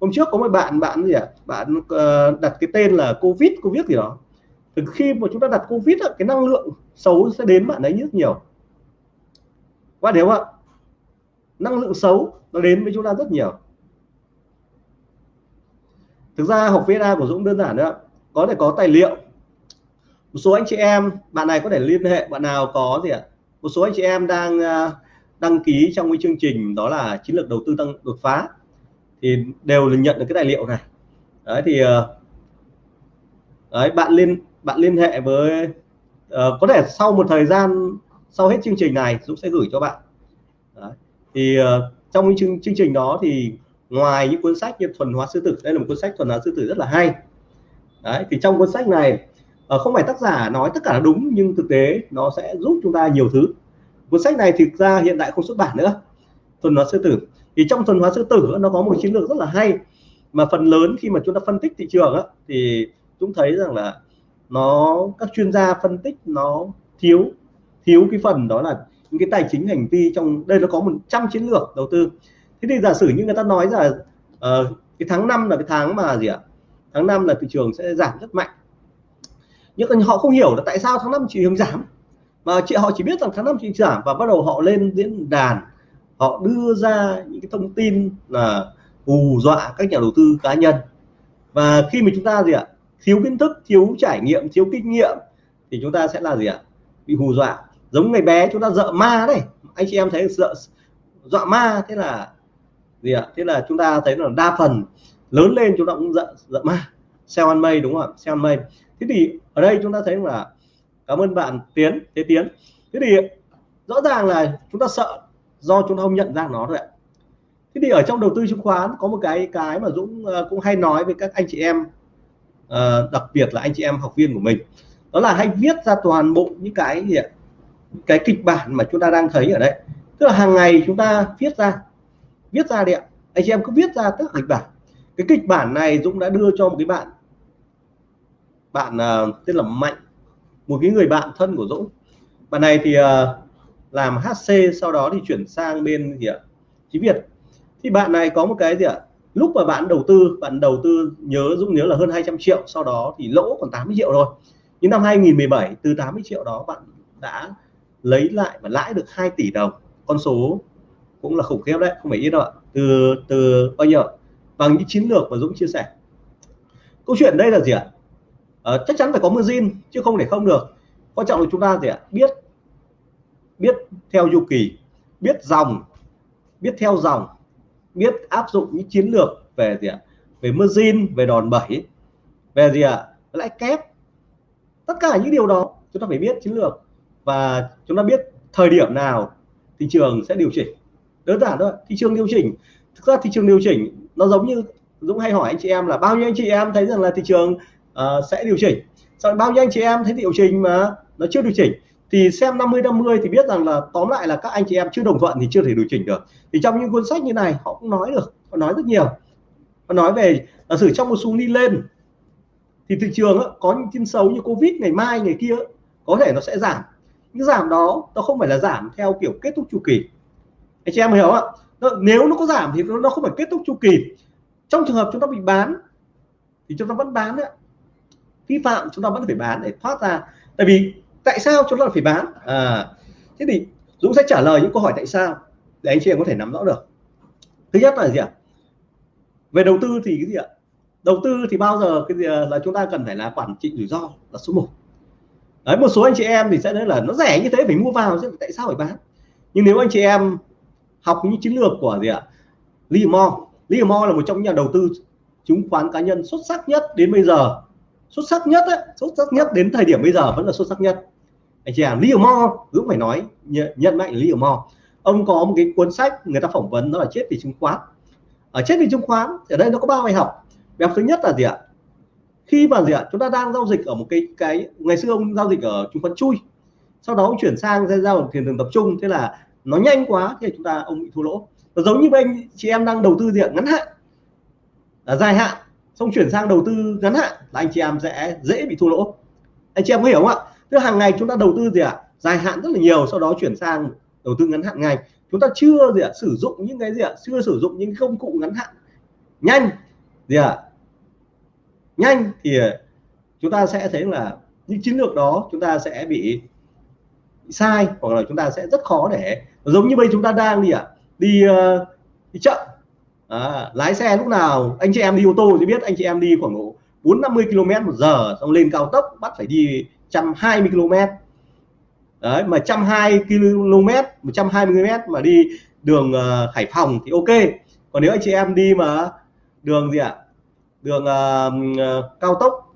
Hôm trước có một bạn bạn gì ạ? À? bạn uh, đặt cái tên là covid covid gì đó. Từ khi mà chúng ta đặt covid cái năng lượng xấu sẽ đến bạn ấy rất nhiều. Qua nếu ạ? Năng lượng xấu nó đến với chúng ta rất nhiều thực ra học VSA của Dũng đơn giản nữa có thể có tài liệu. Một số anh chị em bạn này có thể liên hệ bạn nào có gì ạ? Một số anh chị em đang à, đăng ký trong cái chương trình đó là chiến lược đầu tư tăng đột phá. Thì đều là nhận được cái tài liệu này. Đấy thì à, đấy bạn liên bạn liên hệ với uh, có thể sau một thời gian sau hết chương trình này Dũng sẽ gửi cho bạn. Đấy. thì uh, trong cái chương, chương trình đó thì ngoài những cuốn sách như thuần hóa sư tử đây là một cuốn sách thuần hóa sư tử rất là hay. Đấy thì trong cuốn sách này ờ, không phải tác giả nói tất cả là đúng nhưng thực tế nó sẽ giúp chúng ta nhiều thứ. Cuốn sách này thực ra hiện tại không xuất bản nữa thuần hóa sư tử. Thì trong thuần hóa sư tử nó có một chiến lược rất là hay mà phần lớn khi mà chúng ta phân tích thị trường á, thì chúng thấy rằng là nó các chuyên gia phân tích nó thiếu thiếu cái phần đó là những cái tài chính hành vi trong đây nó có 100 chiến lược đầu tư thế thì giả sử như người ta nói là uh, cái tháng 5 là cái tháng mà gì ạ? Tháng 5 là thị trường sẽ giảm rất mạnh. Nhưng họ không hiểu là tại sao tháng 5 thị trường giảm. Mà chị họ chỉ biết rằng tháng 5 thị trường giảm và bắt đầu họ lên diễn đàn họ đưa ra những cái thông tin là hù dọa các nhà đầu tư cá nhân. Và khi mà chúng ta gì ạ? Thiếu kiến thức thiếu trải nghiệm thiếu kinh nghiệm thì chúng ta sẽ là gì ạ? Bị hù dọa. Giống ngày bé chúng ta dọa ma đấy. Anh chị em thấy sợ dọa ma thế là gì ạ? Thế là chúng ta thấy là đa phần lớn lên chúng ta cũng dậm dậm ma, sell ăn mây, đúng không ạ? Sell ăn mây. Thế thì ở đây chúng ta thấy là, cảm ơn bạn tiến, thế tiến. Thế thì rõ ràng là chúng ta sợ do chúng ta không nhận ra nó rồi ạ. Thế thì ở trong đầu tư chứng khoán có một cái cái mà Dũng ờ, cũng hay nói với các anh chị em ờ, đặc biệt là anh chị em học viên của mình. Đó là hay viết ra toàn bộ những cái gì ạ? Cái kịch bản mà chúng ta đang thấy ở đây. Tức là hàng ngày chúng ta viết ra viết ra đi ạ. Anh chị em cứ viết ra tất cả kịch bản cái kịch bản này Dũng đã đưa cho một cái bạn bạn uh, tên là Mạnh một cái người bạn thân của Dũng. Bạn này thì uh, làm HC sau đó thì chuyển sang bên gì ạ? Chí Việt. Thì bạn này có một cái gì ạ? Lúc mà bạn đầu tư bạn đầu tư nhớ Dũng nhớ là hơn 200 triệu sau đó thì lỗ còn 80 triệu rồi nhưng năm 2017 từ 80 triệu đó bạn đã lấy lại và lãi được 2 tỷ đồng. Con số cũng là khủng khiếp đấy không phải ít đâu ạ. Từ từ bao nhiêu bằng những chiến lược mà Dũng chia sẻ. Câu chuyện đây là gì ạ? À, chắc chắn phải có margin chứ không để không được. Quan trọng là chúng ta gì ạ? Biết biết theo chu kỳ biết dòng biết theo dòng biết áp dụng những chiến lược về gì ạ? Về margin về đòn bẩy về gì ạ? Lãi kép. Tất cả những điều đó chúng ta phải biết chiến lược. Và chúng ta biết thời điểm nào thị trường sẽ điều chỉnh đơn giản thôi thị trường điều chỉnh. Thực ra thị trường điều chỉnh nó giống như Dũng hay hỏi anh chị em là bao nhiêu anh chị em thấy rằng là thị trường uh, sẽ điều chỉnh. Sau bao nhiêu anh chị em thấy điều chỉnh mà nó chưa điều chỉnh thì xem 50 50 thì biết rằng là tóm lại là các anh chị em chưa đồng thuận thì chưa thể điều chỉnh được. Thì trong những cuốn sách như này họ cũng nói được họ nói rất nhiều. Họ nói về là sử trong một xu đi lên thì thị trường có những tin xấu như covid ngày mai ngày kia có thể nó sẽ giảm. Những giảm đó nó không phải là giảm theo kiểu kết thúc chu kỳ anh chị em hiểu không ạ? Nếu nó có giảm thì nó không phải kết thúc chu kỳ. Trong trường hợp chúng ta bị bán thì chúng ta vẫn bán đấy vi phạm chúng ta vẫn phải bán để thoát ra. Tại vì tại sao chúng ta phải bán? À thế thì Dũng sẽ trả lời những câu hỏi tại sao để anh chị em có thể nắm rõ được. Thứ nhất là gì ạ? Về đầu tư thì cái gì ạ? Đầu tư thì bao giờ cái gì là chúng ta cần phải là quản trị rủi ro là số 1 đấy, một số anh chị em thì sẽ nói là nó rẻ như thế phải mua vào chứ, tại sao phải bán? Nhưng nếu anh chị em học những chiến lược của gì ạ? Livermore Livermore là một trong những nhà đầu tư chứng khoán cá nhân xuất sắc nhất đến bây giờ. Xuất sắc nhất ấy, xuất sắc nhất đến thời điểm bây giờ vẫn là xuất sắc nhất. Anh chị à Lee Mo cũng phải nói nhận mạnh Livermore ông có một cái cuốn sách người ta phỏng vấn đó là chết vì chứng khoán. Ở chết vì chứng khoán ở đây nó có ba bài học. Bài học thứ nhất là gì ạ? Khi mà gì ạ? Chúng ta đang giao dịch ở một cái cái ngày xưa ông giao dịch ở chứng khoán chui. Sau đó ông chuyển sang ra giao tiền thường tập trung. Thế là nó nhanh quá thì chúng ta, ông bị thua lỗ. Nó giống như anh chị em đang đầu tư gì ạ? Ngắn hạn. Là dài hạn. Xong chuyển sang đầu tư ngắn hạn là anh chị em sẽ dễ bị thua lỗ. Anh chị em có hiểu không ạ? Tức hàng ngày chúng ta đầu tư gì ạ? Dài hạn rất là nhiều, sau đó chuyển sang đầu tư ngắn hạn ngày chúng ta chưa gì ạ? Sử dụng những cái gì ạ? Chưa sử dụng những công cụ ngắn hạn. Nhanh. Gì ạ? Nhanh thì chúng ta sẽ thấy là những chiến lược đó chúng ta sẽ bị sai hoặc là chúng ta sẽ rất khó để giống như bây chúng ta đang đi ạ đi uh, đi chậm à, lái xe lúc nào anh chị em đi ô tô thì biết anh chị em đi khoảng độ 450 km một giờ xong lên cao tốc bắt phải đi 120 km đấy mà 120 km 120 km mà đi đường uh, Hải Phòng thì ok. Còn nếu anh chị em đi mà đường gì ạ? Đường uh, cao tốc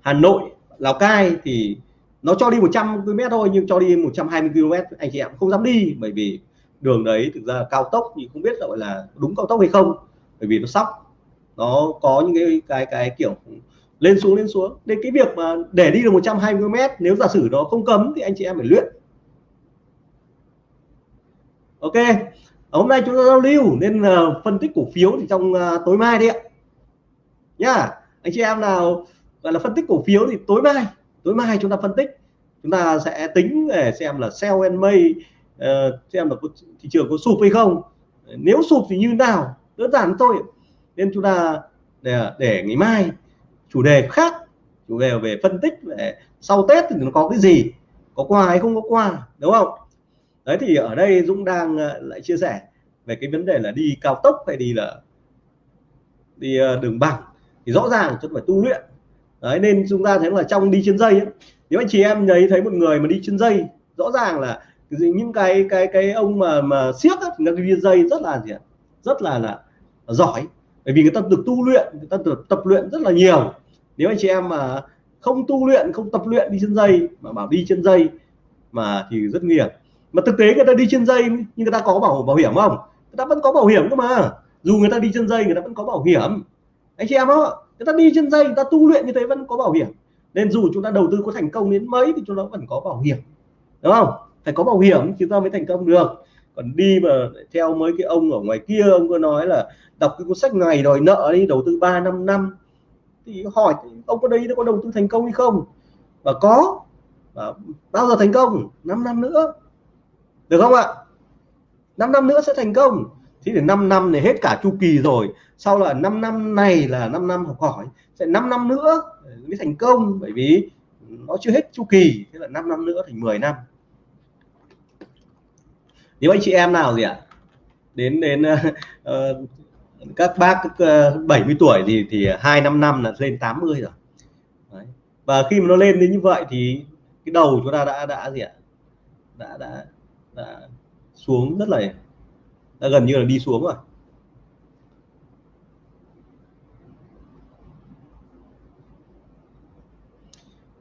Hà Nội Lào Cai thì nó cho đi 100 km thôi nhưng cho đi 120 km anh chị em không dám đi bởi vì đường đấy thực ra cao tốc thì không biết gọi là đúng cao tốc hay không bởi vì nó sóc. Nó có những cái cái cái kiểu lên xuống lên xuống. Nên cái việc mà để đi được 120 km nếu giả sử nó không cấm thì anh chị em phải luyện. Ok hôm nay chúng ta giao lưu nên uh, phân tích cổ phiếu thì trong uh, tối mai đi ạ. Nhá anh chị em nào gọi là phân tích cổ phiếu thì tối mai tối mai chúng ta phân tích. Chúng ta sẽ tính để xem là sell and may uh, xem là thị trường có sụp hay không. Nếu sụp thì như nào? Đơn giản thôi. Nên chúng ta để, để ngày mai chủ đề khác chủ đề về phân tích về sau tết thì nó có cái gì? Có qua hay không có qua, đúng không? Đấy thì ở đây Dũng đang ờ, lại chia sẻ về cái vấn đề là đi cao tốc hay đi là đi ờ, đường bằng. Thì rõ ràng chúng phải tu luyện đấy nên chúng ta thấy là trong đi trên dây ấy, nếu anh chị em thấy thấy một người mà đi trên dây rõ ràng là những cái cái cái ông mà mà siếc thì thì đi dây rất là gì ạ? Rất là là giỏi. Bởi vì người ta được tu luyện người ta được tập luyện rất là nhiều. Nếu anh chị em mà không tu luyện không tập luyện đi trên dây mà bảo đi trên dây mà thì rất nguy hiểm. Mà thực tế người ta đi trên dây nhưng người ta có bảo bảo hiểm không? Người ta vẫn có bảo hiểm cơ mà. Dù người ta đi trên dây người ta vẫn có bảo hiểm. Anh chị em đó người ta đi trên dây, người ta tu luyện như thế vẫn có bảo hiểm. Nên dù chúng ta đầu tư có thành công đến mấy thì chúng ta vẫn có bảo hiểm. Đúng không? Phải có bảo hiểm chúng ta mới thành công được. Còn đi mà theo mấy cái ông ở ngoài kia, ông có nói là đọc cái cuốn sách ngày đòi nợ đi, đầu tư 3 năm năm. Thì hỏi, ông có đây có đầu tư thành công hay không? Và có. Và bao giờ thành công? 5 năm nữa. Được không ạ? 5 năm nữa sẽ thành công thế thì 5 năm này hết cả chu kỳ rồi. Sau là 5 năm này là 5 năm học hỏi sẽ 5 năm nữa mới thành công bởi vì nó chưa hết chu kỳ thế là 5 năm nữa thành 10 năm. Nếu anh chị em nào gì ạ đến đến uh, các bác ờ, uh, 70 tuổi thì thì hai năm năm là lên 80 rồi. Đấy. và khi mà nó lên đến như vậy thì cái đầu chúng ta đã đã gì ạ đã đã, đã xuống rất là đã gần như là đi xuống rồi.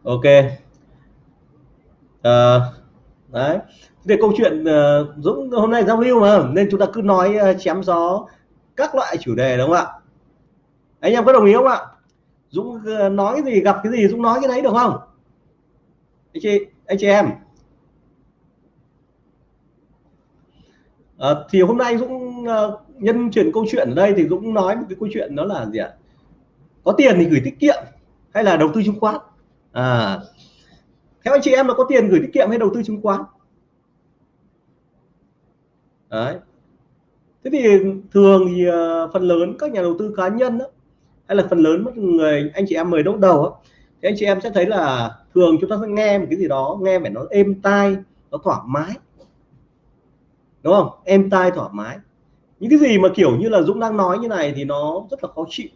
Ok. À, đấy. Về câu chuyện ờ, uh, Dũng hôm nay giao lưu mà nên chúng ta cứ nói uh, chém gió các loại chủ đề đúng không ạ? Anh em có đồng ý không ạ? Dũng uh, nói cái gì gặp cái gì Dũng nói cái đấy được không? Anh chị anh chị em. À, thì hôm nay Dũng uh, nhân chuyển câu chuyện ở đây thì Dũng nói một cái câu chuyện đó là gì ạ? Có tiền thì gửi tiết kiệm hay là đầu tư chứng khoán? À theo anh chị em là có tiền gửi tiết kiệm hay đầu tư chứng khoán? Đấy. Thế thì thường thì uh, phần lớn các nhà đầu tư cá nhân đó, hay là phần lớn mất người anh chị em mời đốt đầu đó, thì anh chị em sẽ thấy là thường chúng ta sẽ nghe một cái gì đó nghe phải nó êm tai nó thoải mái đúng không? Em tai thoải mái. Những cái gì mà kiểu như là Dũng đang nói như này thì nó rất là khó chịu.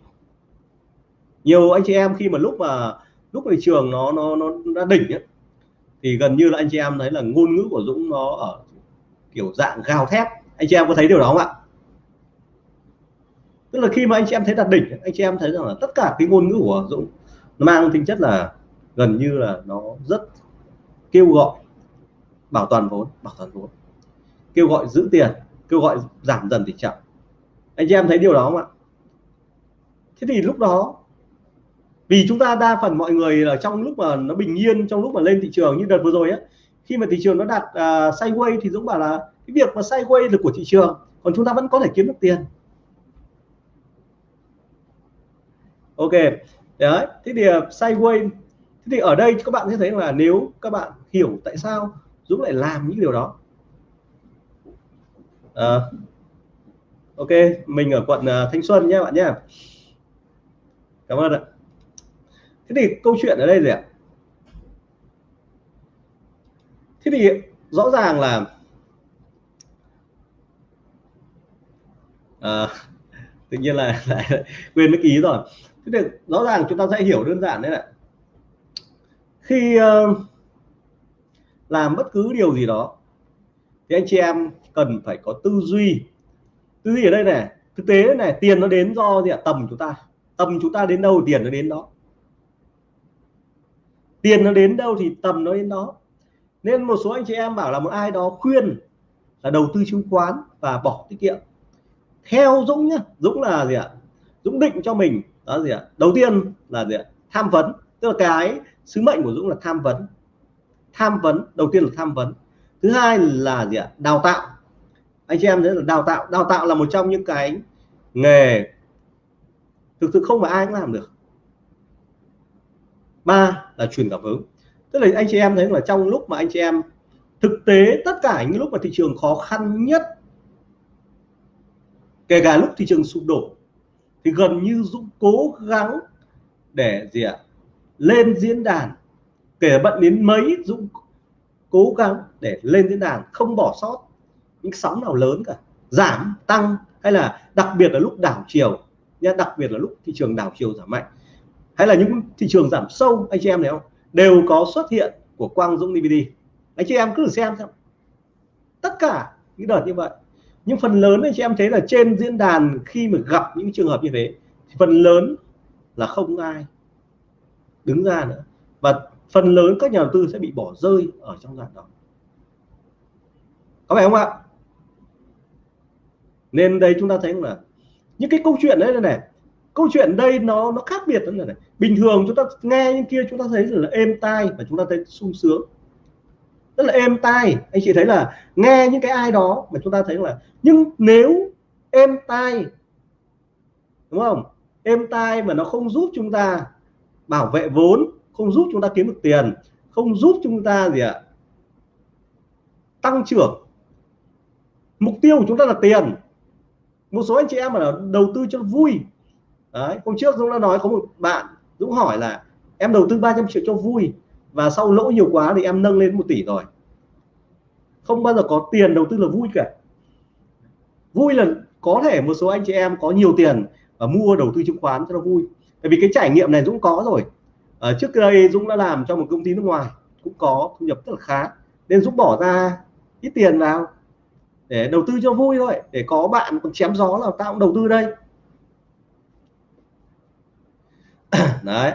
Nhiều anh chị em khi mà lúc mà lúc thị trường nó nó nó đã đỉnh ấy, thì gần như là anh chị em thấy là ngôn ngữ của Dũng nó ở kiểu dạng gào thét. Anh chị em có thấy điều đó không ạ? Tức là khi mà anh chị em thấy đạt đỉnh anh chị em thấy rằng là tất cả cái ngôn ngữ của Dũng nó mang tính chất là gần như là nó rất kêu gọi bảo toàn vốn bảo toàn vốn kêu gọi giữ tiền kêu gọi giảm dần tỷ trọng anh chị em thấy điều đó không ạ? Thế thì lúc đó vì chúng ta đa phần mọi người là trong lúc mà nó bình yên trong lúc mà lên thị trường như đợt vừa rồi á khi mà thị trường nó đạt à, uh, sideways thì Dũng bảo là cái việc mà sideways là của thị trường còn chúng ta vẫn có thể kiếm được tiền. Ok đấy thế thì à, uh, sideways thế thì ở đây các bạn sẽ thấy là nếu các bạn hiểu tại sao Dũng lại làm những điều đó à, ok mình ở quận uh, Thanh Xuân nhé bạn nhé. Cảm ơn ạ. Thế thì câu chuyện ở đây gì ạ? Thế thì rõ ràng là à, tự nhiên là lại quên mất ký rồi. Thế thì rõ ràng chúng ta sẽ hiểu đơn giản đấy ạ khi uh, làm bất cứ điều gì đó thì anh chị em cần phải có tư duy. Tư duy ở đây này, thực tế này, tiền nó đến do gì ạ? Tầm chúng ta. Tầm chúng ta đến đâu tiền nó đến đó. Tiền nó đến đâu thì tầm nó đến đó. Nên một số anh chị em bảo là một ai đó khuyên là đầu tư chứng khoán và bỏ tiết kiệm. Theo Dũng nhá, Dũng là gì ạ? Dũng định cho mình, đó gì ạ? Đầu tiên là gì ạ? Tham vấn. Tức là cái sứ mệnh của Dũng là tham vấn. Tham vấn, đầu tiên là tham vấn thứ hai là gì ạ? Đào tạo. Anh chị em thấy là đào tạo. Đào tạo là một trong những cái nghề thực sự không phải ai cũng làm được. Ba là truyền cảm hứng. Tức là anh chị em thấy là trong lúc mà anh chị em thực tế tất cả những lúc mà thị trường khó khăn nhất, kể cả lúc thị trường sụp đổ, thì gần như Dũng cố gắng để gì ạ? Lên diễn đàn. Kể bận đến mấy, Dũng cố gắng để lên diễn đàn không bỏ sót những sóng nào lớn cả, giảm, tăng, hay là đặc biệt là lúc đảo chiều nha đặc biệt là lúc thị trường đảo chiều giảm mạnh, hay là những thị trường giảm sâu, anh chị em thấy không? Đều có xuất hiện của Quang Dũng DVD anh chị em cứ xem xem. Tất cả những đợt như vậy nhưng phần lớn anh chị em thấy là trên diễn đàn khi mà gặp những trường hợp như thế, thì phần lớn là không ai đứng ra nữa. Và phần lớn các nhà đầu tư sẽ bị bỏ rơi ở trong đoạn đó. Có phải không ạ? Nên đây chúng ta thấy là những cái câu chuyện đấy này, này câu chuyện đây nó nó khác biệt là này. Bình thường chúng ta nghe những kia chúng ta thấy là êm tai và chúng ta thấy sung sướng. Rất là êm tai. Anh chị thấy là nghe những cái ai đó mà chúng ta thấy là nhưng nếu êm tai đúng không? Êm tai mà nó không giúp chúng ta bảo vệ vốn không giúp chúng ta kiếm được tiền, không giúp chúng ta gì ạ, tăng trưởng. Mục tiêu của chúng ta là tiền. Một số anh chị em là đầu tư cho vui. Đấy, hôm trước Dũng đã nói có một bạn Dũng hỏi là em đầu tư 300 triệu cho vui và sau lỗ nhiều quá thì em nâng lên một tỷ rồi. Không bao giờ có tiền đầu tư là vui cả. Vui là có thể một số anh chị em có nhiều tiền và mua đầu tư chứng khoán cho nó vui. Tại vì cái trải nghiệm này Dũng có rồi ở trước đây Dũng đã làm cho một công ty nước ngoài cũng có thu nhập rất là khá. Nên Dũng bỏ ra ít tiền vào để đầu tư cho vui thôi để có bạn còn chém gió là tao cũng đầu tư đây. Đấy.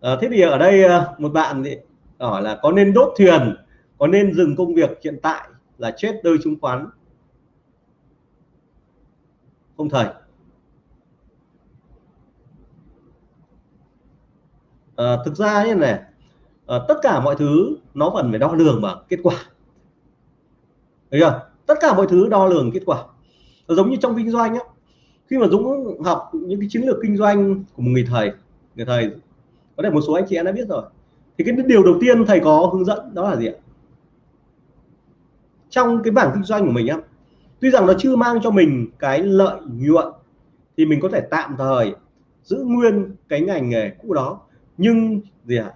À, thế thì ở đây ờ, một bạn thì hỏi là có nên đốt thuyền có nên dừng công việc hiện tại là chết đôi chứng khoán? Không thầy. À, thực ra như này à, tất cả mọi thứ nó vẫn phải đo lường bằng kết quả. Đấy chưa? Tất cả mọi thứ đo lường kết quả. Nó giống như trong kinh doanh á khi mà Dũng học những cái chiến lược kinh doanh của một người thầy người thầy có thể một số anh chị em đã biết rồi thì cái điều đầu tiên thầy có hướng dẫn đó là gì ạ? Trong cái bảng kinh doanh của mình á tuy rằng nó chưa mang cho mình cái lợi nhuận thì mình có thể tạm thời giữ nguyên cái ngành nghề cũ đó nhưng gì ạ? À?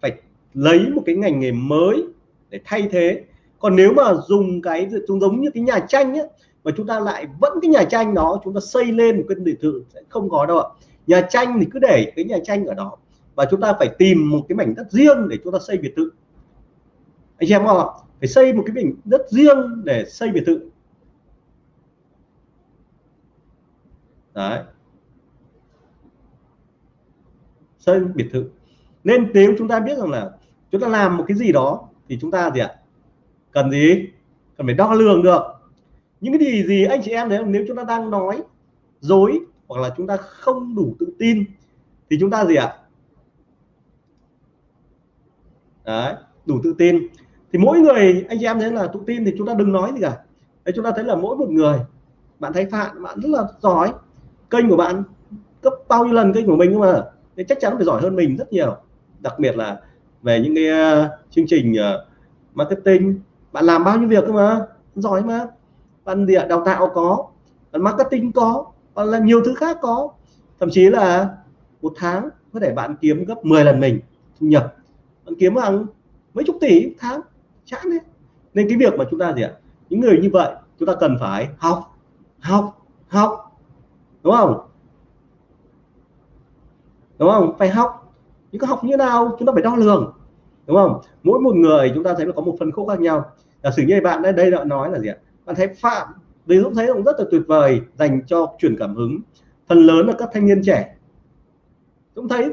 phải lấy một cái ngành nghề mới để thay thế. Còn nếu mà dùng cái chúng giống như cái nhà tranh ấy, mà chúng ta lại vẫn cái nhà tranh đó chúng ta xây lên một cái biệt thự sẽ không có đâu ạ. Nhà tranh thì cứ để cái nhà tranh ở đó và chúng ta phải tìm một cái mảnh đất riêng để chúng ta xây biệt thự. Anh chị em không ạ? Phải xây một cái mảnh đất riêng để xây biệt thự. Đấy. Xây biệt thự. Nên nếu chúng ta biết rằng là chúng ta làm một cái gì đó thì chúng ta gì ạ? Cần gì? Cần phải đo lường được. Những cái gì gì anh chị em đấy nếu chúng ta đang nói dối hoặc là chúng ta không đủ tự tin thì chúng ta gì ạ? Đấy, đủ tự tin. Thì mỗi người, anh chị em thấy là tự tin thì chúng ta đừng nói gì cả. Đấy, chúng ta thấy là mỗi một người, bạn thấy phạm, bạn rất là giỏi. Kênh của bạn cấp bao nhiêu lần kênh của mình nhưng mà? Thì chắc chắn phải giỏi hơn mình rất nhiều. Đặc biệt là về những cái uh, chương trình uh, marketing. Bạn làm bao nhiêu việc cơ mà? Giỏi mà. Bạn địa đào tạo có. Bạn marketing có. Bạn làm nhiều thứ khác có. Thậm chí là một tháng có thể bạn kiếm gấp 10 lần mình thu nhập. Bạn kiếm hàng mấy chục tỷ tháng. Chán đấy. Nên cái việc mà chúng ta gì ạ? Những người như vậy chúng ta cần phải học học học. Đúng không? Đúng không? Phải học. Nhưng có học như nào chúng ta phải đo lường. Đúng không? Mỗi một người chúng ta thấy là có một phân khúc khác nhau. Giả sử như bạn đây đây đã nói là gì ạ? Bạn thấy phạm vì dũng thấy cũng rất là tuyệt vời dành cho truyền cảm hứng. Phần lớn là các thanh niên trẻ. Dũng thấy.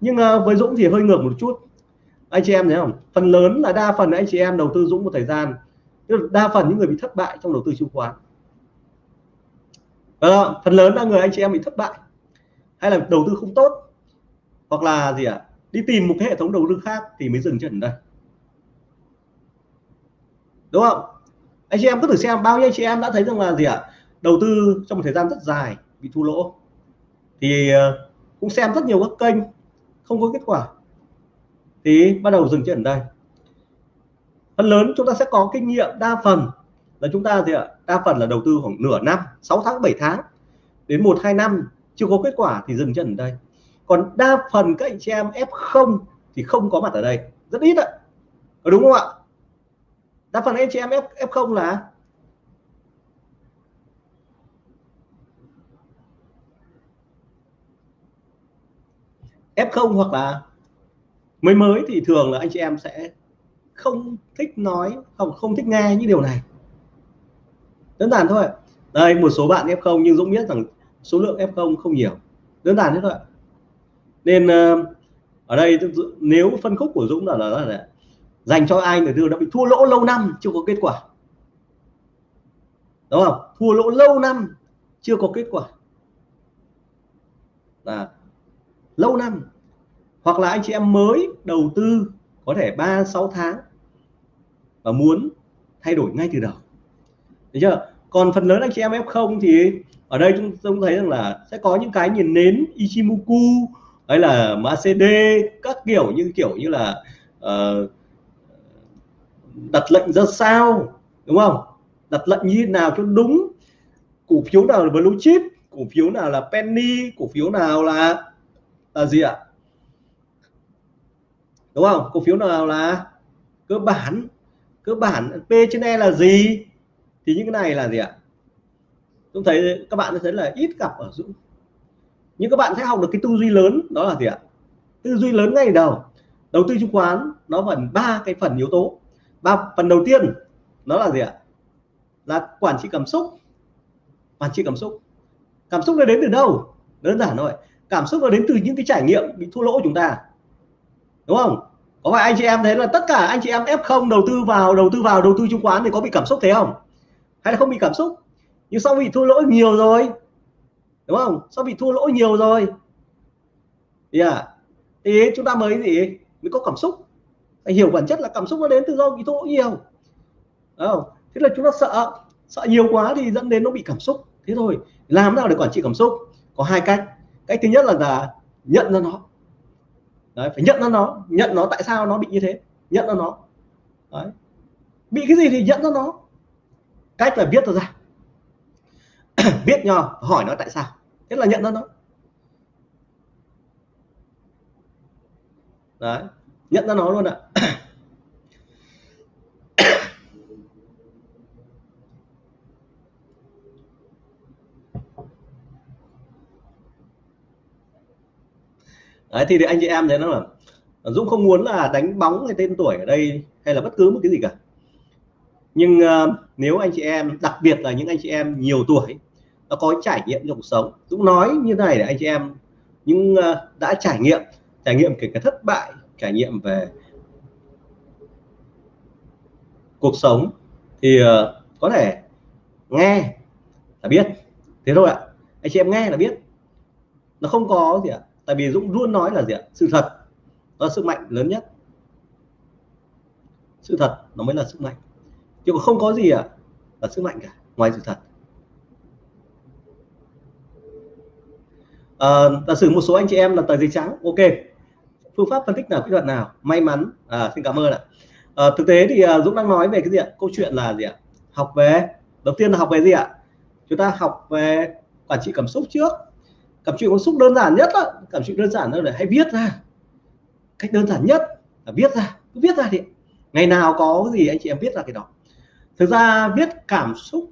Nhưng ờ, với dũng thì hơi ngược một chút. Anh chị em thấy không? Phần lớn là đa phần anh chị em đầu tư dũng một thời gian. Đa phần những người bị thất bại trong đầu tư chứng khoán. À, phần lớn là người anh chị em bị thất bại. Hay là đầu tư không tốt hoặc là gì ạ? À? đi tìm một cái hệ thống đầu tư khác thì mới dừng chân ở đây. Đúng không? Anh chị em cứ thử xem, bao nhiêu anh chị em đã thấy rằng là gì ạ? À? đầu tư trong một thời gian rất dài bị thua lỗ. Thì ờ, cũng xem rất nhiều các kênh, không có kết quả. Thì bắt đầu dừng chân ở đây. Phần lớn chúng ta sẽ có kinh nghiệm đa phần là chúng ta gì ạ? Đa phần là đầu tư khoảng nửa năm 6 tháng 7 tháng, đến một, hai năm chưa có kết quả thì dừng chân ở đây còn đa phần các anh chị em F0 thì không có mặt ở đây. Rất ít ạ. Đúng không ạ? Đa phần anh chị em F, F0 là? F0 hoặc là mới mới thì thường là anh chị em sẽ không thích nói không không thích nghe những điều này. Đơn giản thôi. Đây một số bạn F0 nhưng Dũng biết rằng số lượng F0 không nhiều. Đơn giản thế thôi nên ờ, ở đây nếu phân khúc của Dũng là, là, là, là dành cho ai người tư đã bị thua lỗ lâu năm chưa có kết quả. Đúng không? Thua lỗ lâu năm chưa có kết quả. Là lâu năm. Hoặc là anh chị em mới đầu tư có thể 3 6 tháng và muốn thay đổi ngay từ đầu. Được chưa? Còn phần lớn anh chị em F0 thì ở đây chúng tôi thấy rằng là sẽ có những cái nhìn nến Ichimoku hay là MACD các kiểu như kiểu như là uh, đặt lệnh ra sao đúng không? Đặt lệnh như nào cho đúng? Cổ phiếu nào là blue chip cổ phiếu nào là penny cổ phiếu nào là là gì ạ? Đúng không? Cổ phiếu nào là cơ bản cơ bản P trên E là gì? Thì những cái này là gì ạ? Tôi thấy các bạn thấy là ít gặp ở Dũng nhưng các bạn sẽ học được cái tư duy lớn, đó là gì ạ? Tư duy lớn ngay đầu. Đầu tư chứng khoán, nó phần ba cái phần yếu tố. Ba phần đầu tiên, nó là gì ạ? Là quản trị cảm xúc. Quản trị cảm xúc. Cảm xúc nó đến từ đâu? Đơn giản thôi. Cảm xúc nó đến từ những cái trải nghiệm bị thua lỗ của chúng ta. Đúng không? Có phải anh chị em thấy là tất cả anh chị em F0 đầu tư vào, đầu tư vào, đầu tư chứng khoán thì có bị cảm xúc thế không? Hay là không bị cảm xúc? Nhưng sau bị thua lỗ nhiều rồi đúng không? Sao bị thua lỗ nhiều rồi? Yeah. thì à? chúng ta mới gì? Mới có cảm xúc. Phải hiểu bản chất là cảm xúc nó đến từ do bị thua lỗ nhiều. Không? thế là chúng ta sợ. Sợ nhiều quá thì dẫn đến nó bị cảm xúc. Thế thôi làm nào để quản trị cảm xúc? Có hai cách. Cách thứ nhất là, là nhận ra nó. Đấy, phải nhận ra nó. Nhận nó tại sao nó bị như thế? Nhận ra nó. Đấy. bị cái gì thì nhận ra nó. Cách là viết ra viết nhỏ hỏi nó tại sao thế là nhận ra nó đấy nhận ra nó luôn ạ. Đấy thì, thì anh chị em thấy nó là Dũng không muốn là đánh bóng hay tên tuổi ở đây hay là bất cứ một cái gì cả. Nhưng uh, nếu anh chị em đặc biệt là những anh chị em nhiều tuổi nó có trải nghiệm trong cuộc sống. Dũng nói như này để anh chị em, những ờ, đã trải nghiệm trải nghiệm kể cả thất bại, trải nghiệm về cuộc sống thì ờ, có thể nghe là biết. Thế thôi ạ. Anh chị em nghe là biết. Nó không có gì ạ. Tại vì Dũng luôn nói là gì ạ? Sự thật. Nó là sức mạnh lớn nhất. Sự thật nó mới là sức mạnh. Chứ không có gì ạ là sức mạnh cả, ngoài sự thật. À, giả sử một số anh chị em là tờ giấy trắng ok. Phương pháp phân tích nào kỹ thuật nào? May mắn. À, xin cảm ơn ạ. À, thực tế thì uh, Dũng đang nói về cái gì ạ? Câu chuyện là gì ạ? Học về đầu tiên là học về gì ạ? Chúng ta học về quản trị cảm xúc trước. Cảm trị cảm xúc đơn giản nhất đó. cảm xúc đơn giản đó là hãy viết ra. Cách đơn giản nhất là viết ra cứ viết ra thì ngày nào có cái gì anh chị em viết ra cái đó. Thực ra viết cảm xúc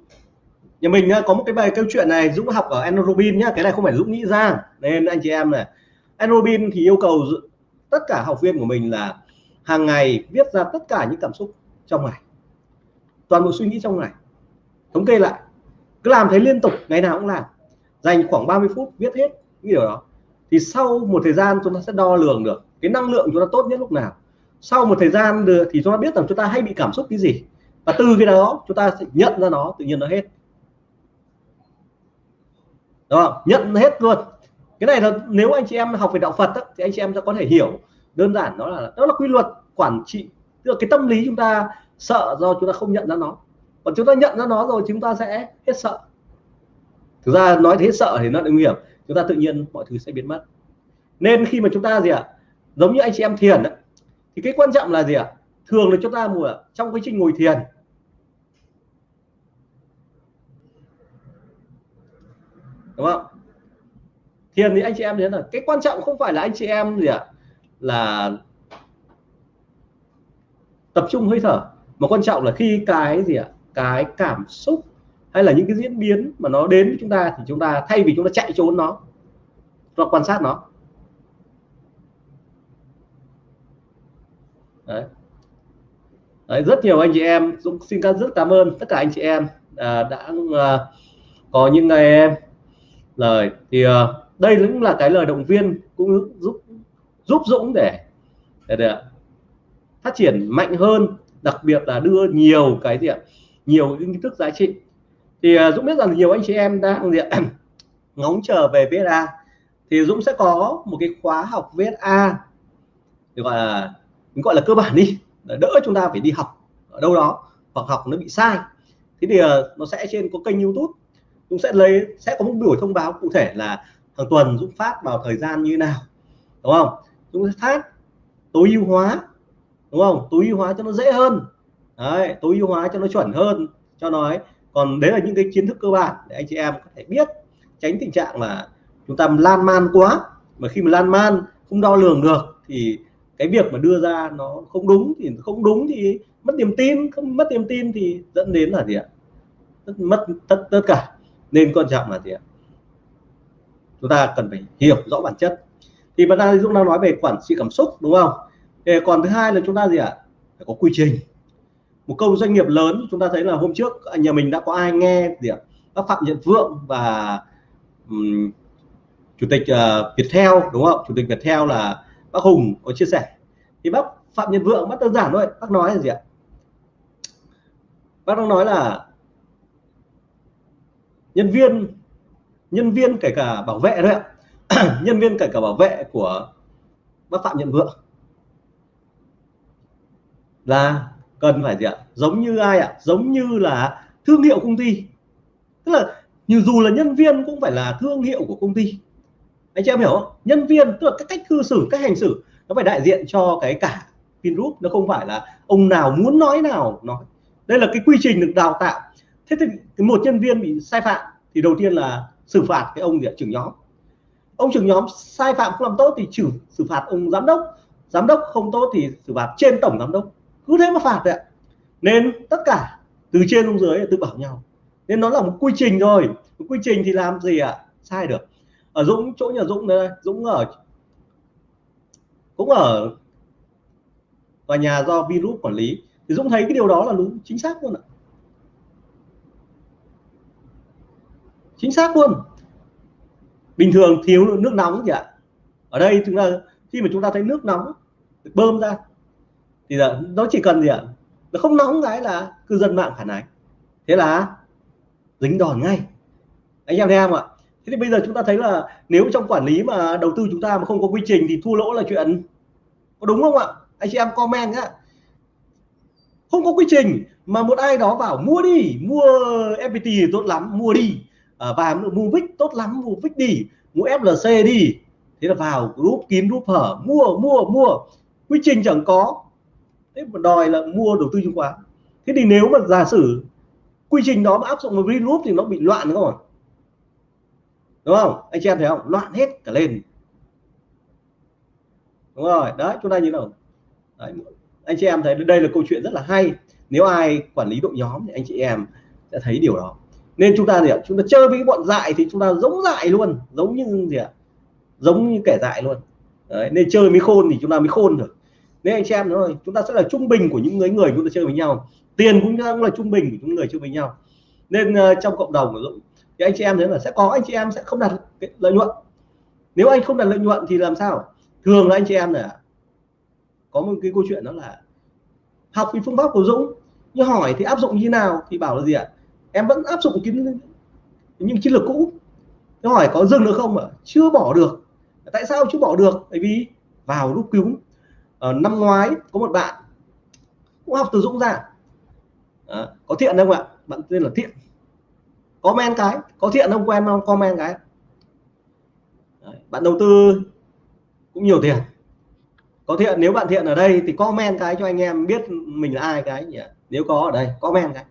nhà mình có một cái bài câu chuyện này, Dũng học ở Enrobin nhá, cái này không phải Dũng nghĩ ra. Nên anh chị em này, Enrobin thì yêu cầu tất cả học viên của mình là hàng ngày viết ra tất cả những cảm xúc trong ngày. Toàn bộ suy nghĩ trong ngày. Thống kê lại, cứ làm thế liên tục, ngày nào cũng làm. Dành khoảng 30 phút viết hết những điều đó, thì sau một thời gian chúng ta sẽ đo lường được cái năng lượng chúng ta tốt nhất lúc nào. Sau một thời gian được thì chúng ta biết rằng chúng ta hay bị cảm xúc cái gì. Và từ cái đó, chúng ta sẽ nhận ra nó, tự nhiên nó hết đó nhận hết luôn. Cái này là nếu anh chị em học về đạo Phật đó, thì anh chị em sẽ có thể hiểu. Đơn giản đó là đó là quy luật quản trị. Tức là cái tâm lý chúng ta sợ do chúng ta không nhận ra nó. Còn chúng ta nhận ra nó rồi chúng ta sẽ hết sợ. Thực ra nói thế sợ thì nó nguy hiểm. Chúng ta tự nhiên mọi thứ sẽ biến mất. Nên khi mà chúng ta gì ạ? Giống như anh chị em thiền đó, thì cái quan trọng là gì ạ? Thường là chúng ta mùa trong quá trình ngồi thiền. Đúng không? Thiền thì anh chị em thấy là cái quan trọng không phải là anh chị em gì ạ? Là tập trung hơi thở mà quan trọng là khi cái gì ạ? Cái cảm xúc hay là những cái diễn biến mà nó đến với chúng ta thì chúng ta thay vì chúng ta chạy trốn nó chúng ta quan sát nó. Đấy. Đấy, rất nhiều anh chị em Dũng xin rất cảm ơn tất cả anh chị em à, đã à, có những ngày em lời. Thì uh, đây cũng là cái lời động viên cũng giúp giúp Dũng để, để, để phát triển mạnh hơn đặc biệt là đưa nhiều cái gì ạ nhiều kiến thức giá trị. Thì uh, Dũng biết rằng nhiều anh chị em đang gì ạ ngóng chờ về VSA thì Dũng sẽ có một cái khóa học VSA gọi là gọi là cơ bản đi đỡ chúng ta phải đi học ở đâu đó hoặc học nó bị sai. Thế thì uh, nó sẽ trên có kênh YouTube. Dũng sẽ lấy, sẽ có một buổi thông báo cụ thể là hàng tuần Dũng phát vào thời gian như nào, đúng không? Dũng sẽ phát tối ưu hóa, đúng không? Tối ưu hóa cho nó dễ hơn. Đấy, tối ưu hóa cho nó chuẩn hơn. Cho nó ấy, còn đấy là những cái kiến thức cơ bản để anh chị em có thể biết, tránh tình trạng là chúng ta lan man quá. Mà khi mà lan man, không đo lường được thì cái việc mà đưa ra nó không đúng thì không đúng thì mất niềm tin, không mất niềm tin thì dẫn đến là gì ạ? Mất tất tất cả nên quan trọng là gì ạ? Chúng ta cần phải hiểu rõ bản chất. Thì bạn ta Dũng đang nói về quản trị cảm xúc đúng không? Thì còn thứ hai là chúng ta gì ạ? Phải có quy trình. Một câu doanh nghiệp lớn chúng ta thấy là hôm trước nhà mình đã có ai nghe gì ạ? Bác phạm nhật vượng và um, chủ tịch uh, Viettel đúng không? Chủ tịch Viettel là bác Hùng có chia sẻ. Thì bác Phạm Nhật Vượng bác đơn giản thôi bác nói là gì ạ? Bác đang nói là nhân viên nhân viên kể cả bảo vệ đấy ạ. Nhân viên kể cả bảo vệ của bác Phạm Nhật Vượng là cần phải gì ạ? Giống như ai ạ? Giống như là thương hiệu công ty. Tức là như dù là nhân viên cũng phải là thương hiệu của công ty. Anh chị em hiểu không? Nhân viên, tức là cái cách cư xử, cách hành xử, nó phải đại diện cho cái cả Vingroup. Nó không phải là ông nào muốn nói nào, nói. Đây là cái quy trình được đào tạo thế thì một nhân viên bị sai phạm thì đầu tiên là xử phạt cái ông trưởng nhóm. Ông trưởng nhóm sai phạm không làm tốt thì trừ xử phạt ông giám đốc. Giám đốc không tốt thì xử phạt trên tổng giám đốc. Cứ thế mà phạt đấy nên tất cả từ trên xuống dưới tự bảo nhau. Nên nó là một quy trình thôi. Một quy trình thì làm gì ạ? À? sai được. Ở Dũng, chỗ nhà Dũng đây, Dũng ở, cũng ở tòa nhà do virus quản lý. Thì Dũng thấy cái điều đó là đúng, chính xác luôn ạ. Chính xác luôn. Bình thường thiếu nước nóng gì ạ ở đây chúng ta, khi mà chúng ta thấy nước nóng được bơm ra, thì là nó chỉ cần gì ạ? Nó không nóng cái là cư dân mạng phản ánh. Thế là dính đòn ngay. Anh em thấy không ạ? Thế thì bây giờ chúng ta thấy là nếu trong quản lý mà đầu tư chúng ta mà không có quy trình thì thua lỗ là chuyện có đúng không ạ? Anh chị em comment nhá. Không có quy trình mà một ai đó bảo mua đi, mua FPT thì tốt lắm, mua đi à, và mua vick tốt lắm mua vick đi mua FLC đi. Thế là vào group kín group hở mua mua mua quy trình chẳng có. Thế mà đòi là mua đầu tư chứng khoán. Thế thì nếu mà giả sử quy trình đó mà áp dụng vào group thì nó bị loạn đúng không đúng không? Anh chị em thấy không? Loạn hết cả lên. Đúng rồi đấy chúng ta như nào. Đấy. anh chị em thấy đây là câu chuyện rất là hay. Nếu ai quản lý đội nhóm thì anh chị em sẽ thấy điều đó nên chúng ta gì ạ? Chúng ta chơi với bọn dại thì chúng ta giống dại luôn giống như gì ạ? Giống như kẻ dại luôn. Đấy, nên chơi mới khôn thì chúng ta mới khôn được. Nên anh chị em nói chúng ta sẽ là trung bình của những người người chúng ta chơi với nhau. Tiền cũng là trung bình của những người chơi với nhau. Nên uh, trong cộng đồng của Dũng thì anh chị em thấy là sẽ có anh chị em sẽ không đạt cái lợi nhuận. Nếu anh không đạt lợi nhuận thì làm sao? Thường là anh chị em là có một cái câu chuyện đó là học cái phương pháp của Dũng. Nhưng hỏi thì áp dụng như nào thì bảo là gì ạ? Em vẫn áp dụng cái những chiến lược cũ. Nó hỏi có dừng được không ạ? Chưa bỏ được. Tại sao chưa bỏ được? Bởi vì vào lúc cứu à, ờ, năm ngoái có một bạn cũng học từ Dũng ra. À, có thiện không ạ? Bạn tên là thiện. Comment cái. Có thiện không? Quen không? Comment cái. Đấy, bạn đầu tư cũng nhiều tiền. Có thiện nếu bạn thiện ở đây thì comment cái cho anh em biết mình là ai cái nhỉ? Nếu có ở đây comment cái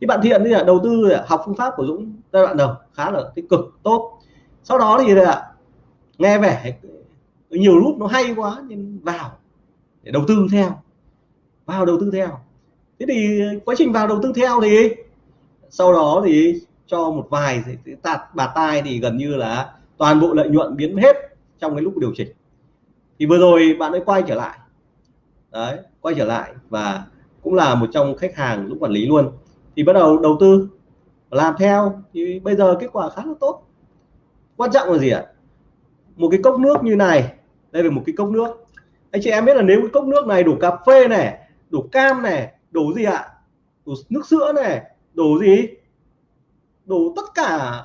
thì bạn thiện thì là đầu tư học phương pháp của Dũng giai đoạn đầu, khá là tích cực, tốt. Sau đó thì là nghe vẻ nhiều lúc nó hay quá nhưng vào để đầu tư theo, vào đầu tư theo. Thế thì quá trình vào đầu tư theo thì sau đó thì cho một vài tạt, bà tai thì gần như là toàn bộ lợi nhuận biến hết trong cái lúc điều chỉnh. Thì vừa rồi bạn ấy quay trở lại. Đấy, quay trở lại và cũng là một trong khách hàng lúc quản lý luôn thì bắt đầu đầu tư, làm theo. Thì bây giờ kết quả khá là tốt. Quan trọng là gì ạ? Một cái cốc nước như này, đây là một cái cốc nước. Anh chị em biết là nếu cái cốc nước này đổ cà phê này đổ cam này đổ gì ạ? Đổ nước sữa này đổ gì? Đổ tất cả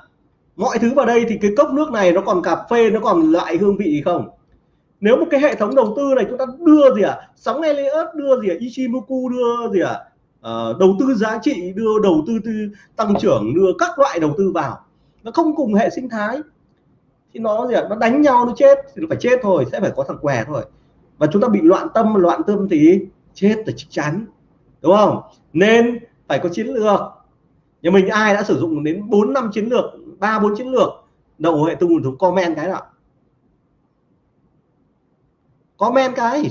mọi thứ vào đây thì cái cốc nước này nó còn cà phê, nó còn lại hương vị không? Nếu một cái hệ thống đầu tư này chúng ta đưa gì ạ? À? sóng Elliott đưa gì ạ? À? Ichimoku đưa gì ạ? à? Uh, đầu tư giá trị đưa đầu tư, tư tăng trưởng đưa các loại đầu tư vào. Nó không cùng hệ sinh thái. Thì nó gì ạ? Nó đánh nhau nó chết. Thì nó phải chết thôi sẽ phải có thằng què thôi. Và chúng ta bị loạn tâm loạn tâm thì chết là chắc chắn. Đúng không? Nên phải có chiến lược. Nhà mình ai đã sử dụng đến 4 năm chiến lược ba bốn chiến lược đầu hệ tung thống comment cái nào? Comment cái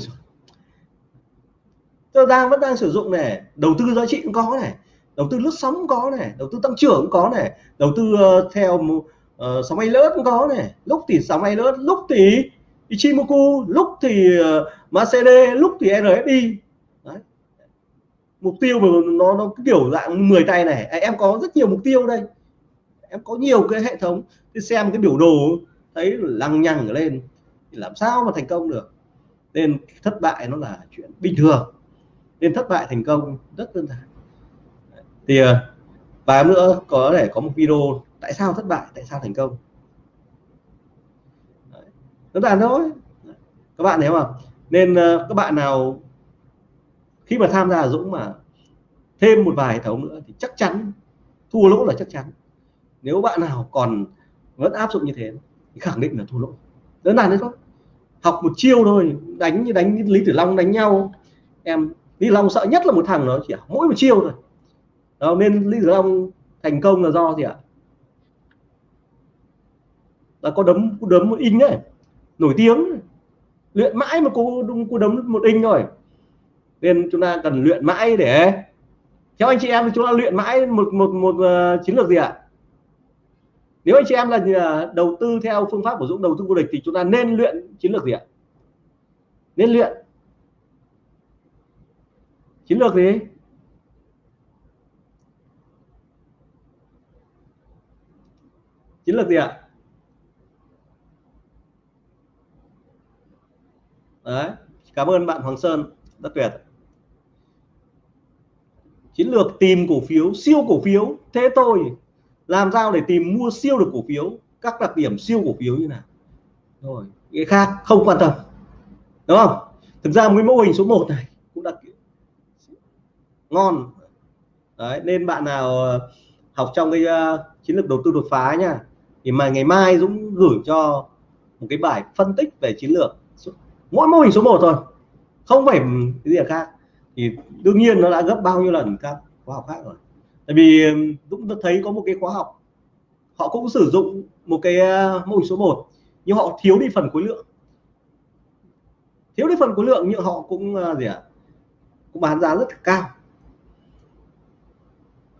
tôi đang vẫn đang sử dụng này đầu tư giá trị cũng có này đầu tư lướt sóng cũng có này đầu tư tăng trưởng cũng có này đầu tư uh, theo uh, sóng bay lớn cũng có này. Lúc thì sóng bay lớn lúc thì Ichimoku lúc thì ờ, uh, MACD lúc thì RSI Đấy. mục tiêu mà nó nó kiểu dạng 10 tay này. À, em có rất nhiều mục tiêu đây. Em có nhiều cái hệ thống. Thì xem cái biểu đồ thấy lằng nhằng lên thì làm sao mà thành công được? Nên thất bại nó là chuyện bình thường nên thất bại thành công, rất đơn giản. Thì ờ, và nữa có thể có một video tại sao thất bại, tại sao thành công. Đơn giản thôi. Các bạn thấy không nên ờ, các bạn nào khi mà tham gia Dũng mà thêm một vài hệ thống nữa thì chắc chắn, thua lỗ là chắc chắn. Nếu bạn nào còn vẫn áp dụng như thế thì khẳng định là thua lỗ. Đơn giản đấy thôi. Học một chiêu thôi, đánh như đánh lý tử long đánh nhau, em lý long sợ nhất là một thằng nó chỉ mỗi một chiêu thôi. Đó, nên lý long thành công là do gì ạ? Là có đấm có đấm một in đấy nổi tiếng luyện mãi mà cú cú đấm một in rồi. nên chúng ta cần luyện mãi để theo anh chị em thì chúng ta luyện mãi một một một uh, chiến lược gì ạ? Nếu anh chị em là đầu tư theo phương pháp của Dũng đầu tư vô địch thì chúng ta nên luyện chiến lược gì ạ? Nên luyện chiến lược gì? Chiến lược gì ạ? Đấy, cảm ơn bạn Hoàng Sơn, rất tuyệt. Chiến lược tìm cổ phiếu, siêu cổ phiếu, thế tôi làm sao để tìm mua siêu được cổ phiếu? Các đặc điểm siêu cổ phiếu như nào? Rồi cái khác, không quan tâm. Đúng không? Thực ra một cái mô hình số 1 này ngon. Đấy nên bạn nào ờ, học trong cái uh, chiến lược đầu tư đột phá nha thì mà ngày mai Dũng gửi cho một cái bài phân tích về chiến lược mỗi mô hình số 1 thôi không phải cái gì khác. Thì đương nhiên nó đã gấp bao nhiêu lần các khóa học khác rồi. Tại vì ờ, Dũng thấy có một cái khóa học họ cũng sử dụng một cái mô hình số 1 nhưng họ thiếu đi phần khối lượng. Thiếu đi phần khối lượng nhưng họ cũng gì ạ à? cũng bán giá rất cao.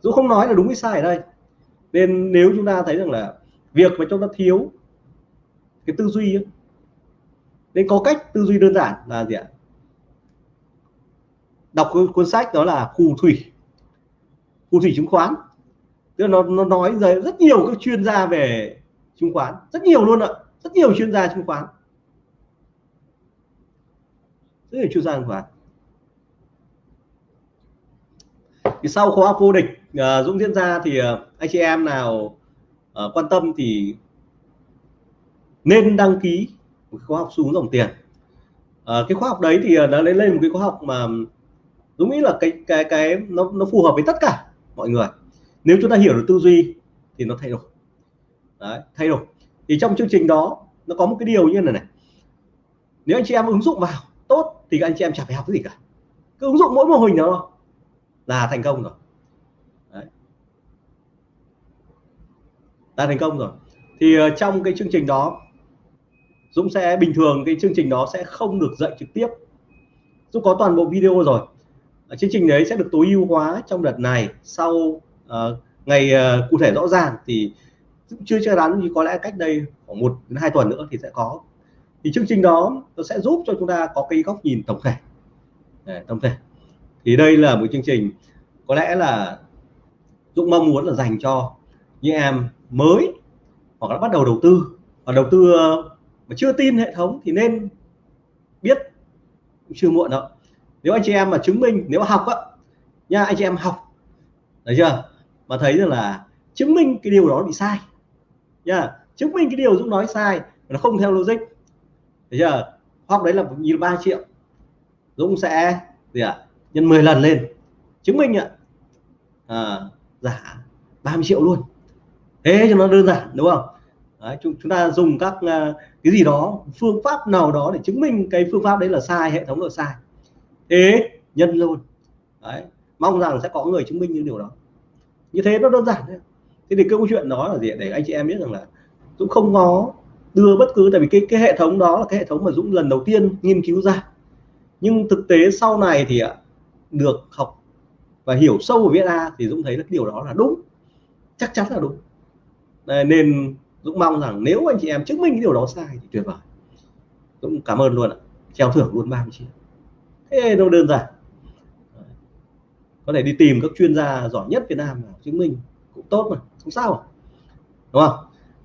Dũng không nói là đúng hay sai ở đây. Nên nếu chúng ta thấy rằng là việc mà chúng ta thiếu cái tư duy ấy, nên có cách tư duy đơn giản là gì ạ? Đọc cuốn sách đó là phù thủy. Phù thủy chứng khoán. Tức là nó, nó nói rất nhiều các chuyên gia về chứng khoán. Rất nhiều luôn ạ. Rất nhiều chuyên gia chứng khoán. Rất nhiều chuyên gia chứng khoán. Thì sau khóa vô địch uh, Dũng diễn ra thì uh, anh chị em nào uh, quan tâm thì nên đăng ký một khóa học xuống dòng tiền. Uh, cái khóa học đấy thì nó lên lên một cái khóa học mà Dũng nghĩ là cái cái cái nó nó phù hợp với tất cả mọi người. Nếu chúng ta hiểu được tư duy thì nó thay đổi. Đấy, thay đổi. Thì trong chương trình đó nó có một cái điều như này này. Nếu anh chị em ứng dụng vào tốt thì anh chị em chẳng phải học cái gì cả. Cứ ứng dụng mỗi mô hình đó là thành công rồi đấy là thành công rồi. Thì ờ, trong cái chương trình đó Dũng sẽ bình thường cái chương trình đó sẽ không được dạy trực tiếp. Dũng có toàn bộ video rồi. Chương trình đấy sẽ được tối ưu hóa trong đợt này. Sau uh, ngày uh, cụ thể rõ ràng thì Dũng chưa chắc chắn nhưng có lẽ cách đây khoảng một đến hai tuần nữa thì sẽ có. Thì chương trình đó nó sẽ giúp cho chúng ta có cái góc nhìn tổng thể. Để, tổng thể. Thì đây là một chương trình có lẽ là Dũng mong muốn là dành cho những em mới hoặc là bắt đầu đầu tư. Và đầu tư ờ, mà chưa tin hệ thống thì nên biết chưa muộn đâu. Nếu anh chị em mà chứng minh nếu học á nha anh chị em học được chưa? Mà thấy rằng là chứng minh cái điều đó bị sai nha. Chứng minh cái điều Dũng nói sai nó không theo logic bây chưa? Hoặc đấy là như ba triệu Dũng sẽ gì ạ? À? nhân 10 lần lên chứng minh ạ. À, giả 30 triệu luôn thế cho nó đơn giản đúng không? Đấy, chúng, chúng ta dùng các uh, cái gì đó phương pháp nào đó để chứng minh cái phương pháp đấy là sai hệ thống là sai. Thế nhân luôn. Đấy mong rằng sẽ có người chứng minh những điều đó. Như thế nó đơn giản thôi. Thế thì câu chuyện đó là gì để anh chị em biết rằng là Dũng không có đưa bất cứ tại vì cái cái hệ thống đó là cái hệ thống mà Dũng lần đầu tiên nghiên cứu ra. Nhưng thực tế sau này thì ạ được học và hiểu sâu về VSA thì Dũng thấy là cái điều đó là đúng. Chắc chắn là đúng nên Dũng mong rằng nếu anh chị em chứng minh cái điều đó sai thì tuyệt vời. Dũng cảm ơn luôn ạ. Treo thưởng luôn 30 triệu. Thế nó đơn giản. Có thể đi tìm các chuyên gia giỏi nhất Việt Nam chứng minh cũng tốt mà, không sao à. đúng không?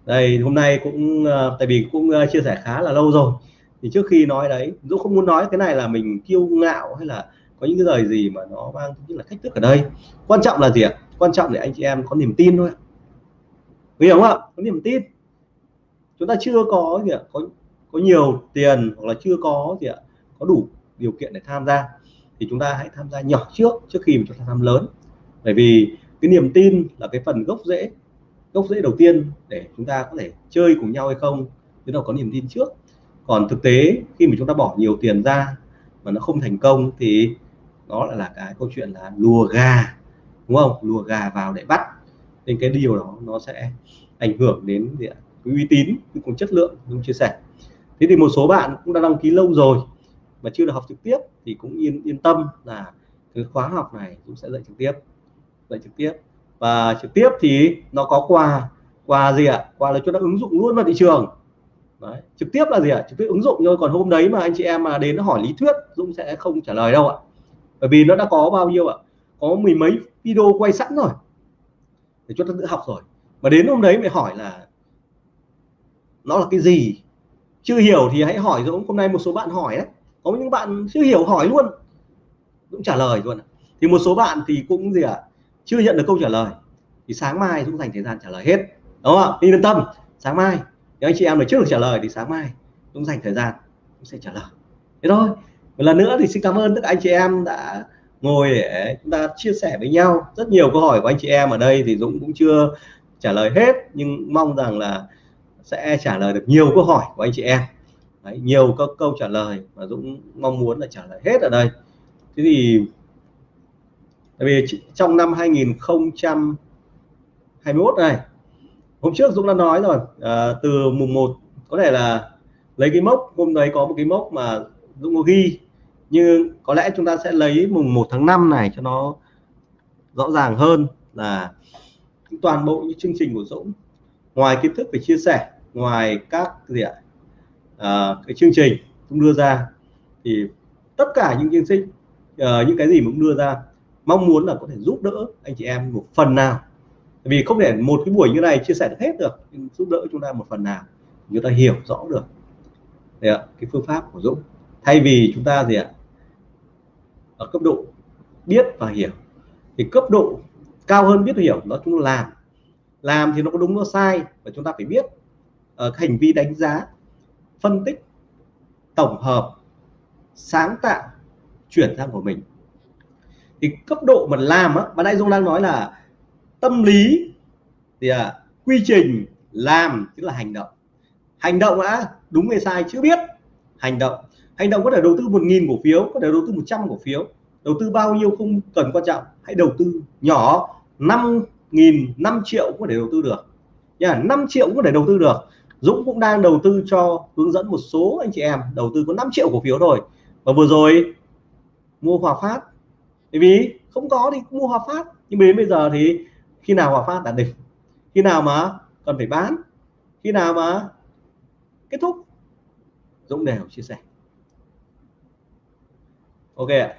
Đây, hôm nay cũng ờ, tại vì cũng ờ, chia sẻ khá là lâu rồi. Thì trước khi nói đấy, Dũng không muốn nói cái này là mình kiêu ngạo hay là có những cái lời gì mà nó mang như là thách thức ở đây. Quan trọng là gì ạ? Quan trọng để anh chị em có niềm tin thôi hiểu không ạ, có niềm tin. Chúng ta chưa có gì ạ, có có nhiều tiền hoặc là chưa có gì ạ, có đủ điều kiện để tham gia, thì chúng ta hãy tham gia nhỏ trước trước khi mà chúng ta tham lớn. Bởi vì cái niềm tin là cái phần gốc rễ gốc rễ đầu tiên để chúng ta có thể chơi cùng nhau hay không chúng ta có niềm tin trước. Còn thực tế, khi mà chúng ta bỏ nhiều tiền ra mà nó không thành công thì nó lại là cái câu chuyện là lùa gà, đúng không? Lùa gà vào để bắt nên cái điều đó nó sẽ ảnh hưởng đến cái uy tín cũng chất lượng chúng chia sẻ. Thế thì một số bạn cũng đã đăng ký lâu rồi mà chưa được học trực tiếp thì cũng yên yên tâm là cái khóa học này cũng sẽ dạy trực tiếp, dạy trực tiếp. Và trực tiếp thì nó có quà quà gì ạ? Quà là chúng ta ứng dụng luôn vào thị trường. Đấy. trực tiếp là gì ạ? Trực tiếp ứng dụng thôi còn hôm đấy mà anh chị em mà đến hỏi lý thuyết, Dũng sẽ không trả lời đâu ạ. Bởi vì nó đã có bao nhiêu ạ? Có mười mấy video quay sẵn rồi để cho ta tự học rồi. Mà đến hôm đấy mày hỏi là nó là cái gì? Chưa hiểu thì hãy hỏi Dũng hôm nay một số bạn hỏi đấy. Có những bạn chưa hiểu hỏi luôn. Cũng trả lời luôn thì một số bạn thì cũng gì ạ à, chưa nhận được câu trả lời. Thì sáng mai Dũng dành thời gian trả lời hết đúng không ạ? Yên tâm sáng mai. Nếu anh chị em được trước được trả lời thì sáng mai Dũng dành thời gian cũng sẽ trả lời. Thế thôi. Một lần nữa thì xin cảm ơn tất cả anh chị em đã ngồi để chúng ta chia sẻ với nhau. Rất nhiều câu hỏi của anh chị em ở đây thì Dũng cũng chưa trả lời hết nhưng mong rằng là sẽ trả lời được nhiều câu hỏi của anh chị em. Đấy, nhiều các câu trả lời mà Dũng mong muốn là trả lời hết ở đây. Thế thì tại vì trong năm 2021 này hôm trước Dũng đã nói rồi à, từ mùng 1 có thể là lấy cái mốc hôm đấy có một cái mốc mà Dũng có ghi nhưng có lẽ chúng ta sẽ lấy mùng 1 tháng 5 này cho nó rõ ràng hơn là toàn bộ những chương trình của Dũng. Ngoài kiến thức về chia sẻ ngoài các gì ạ à, cái chương trình cũng đưa ra thì tất cả những chương trình uh, những cái gì cũng đưa ra mong muốn là có thể giúp đỡ anh chị em một phần nào. Vì không thể một cái buổi như này chia sẻ được hết được nhưng giúp đỡ chúng ta một phần nào chúng ta hiểu rõ được. Đấy ạ, cái phương pháp của Dũng. Thay vì chúng ta gì ạ ở cấp độ biết và hiểu. Thì cấp độ cao hơn biết và hiểu đó chúng ta làm. Làm thì nó có đúng nó sai và chúng ta phải biết uh, hành vi đánh giá phân tích tổng hợp sáng tạo chuyển sang của mình. Thì cấp độ mà làm á mà đại dung đang nói là tâm lý thì à, quy trình làm tức là hành động. Hành động á đúng hay sai chưa biết. Hành động hành động có thể đầu tư một nghìn cổ phiếu, có thể đầu tư 100 cổ phiếu. Đầu tư bao nhiêu không cần quan trọng. Hãy đầu tư nhỏ 5 nghìn 5 triệu cũng có thể đầu tư được. Nha 5 triệu cũng có thể đầu tư được. Dũng cũng đang đầu tư cho hướng dẫn một số anh chị em đầu tư có 5 triệu cổ phiếu rồi và vừa rồi, mua Hòa Phát. Bởi vì không có thì mua Hòa Phát. Nhưng đến bây giờ thì khi nào Hòa Phát đạt đỉnh? Khi nào mà cần phải bán? Khi nào mà kết thúc? Dũng đều chia sẻ ok ạ.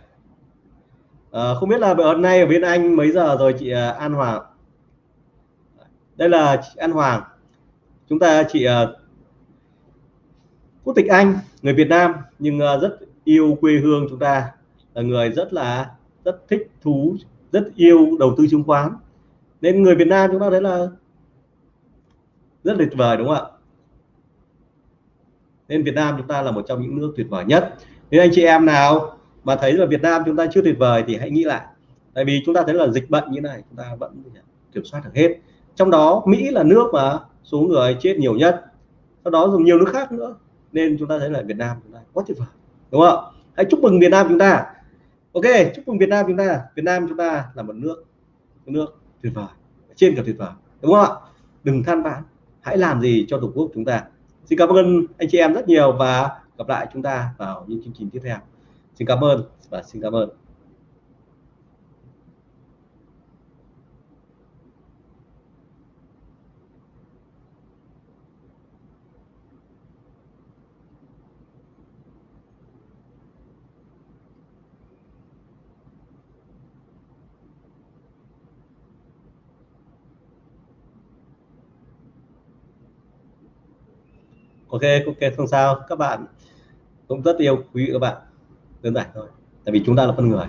À, không biết là hôm nay ở bên anh mấy giờ rồi chị ờ, An Hoàng? Đây là chị An Hoàng. Chúng ta chị ờ, quốc tịch Anh người Việt Nam nhưng rất yêu quê hương chúng ta. Là người rất là rất thích thú rất yêu đầu tư chứng khoán. Nên người Việt Nam chúng ta thấy là rất tuyệt vời đúng không ạ? Nên Việt Nam chúng ta là một trong những nước tuyệt vời nhất. Nếu anh chị em nào mà thấy là Việt Nam chúng ta chưa tuyệt vời thì hãy nghĩ lại. Tại vì chúng ta thấy là dịch bệnh như này, chúng ta vẫn kiểm soát được hết. Trong đó, Mỹ là nước mà số người chết nhiều nhất. Sau đó dùng nhiều nước khác nữa. Nên chúng ta thấy là Việt Nam chúng ta quá tuyệt vời, đúng không hãy chúc mừng Việt Nam chúng ta. Ok, chúc mừng Việt Nam chúng ta. Việt Nam chúng ta là một nước một nước tuyệt vời, trên cả tuyệt vời, đúng không ạ? Đừng than vãn. Hãy làm gì cho tổ quốc chúng ta. Xin cảm ơn anh chị em rất nhiều và gặp lại chúng ta vào những chương trình tiếp theo xin cảm ơn. Và xin cảm ơn. Ok ok không sao. Các bạn cũng rất yêu quý các bạn đơn giản thôi. Tại vì chúng ta là con người.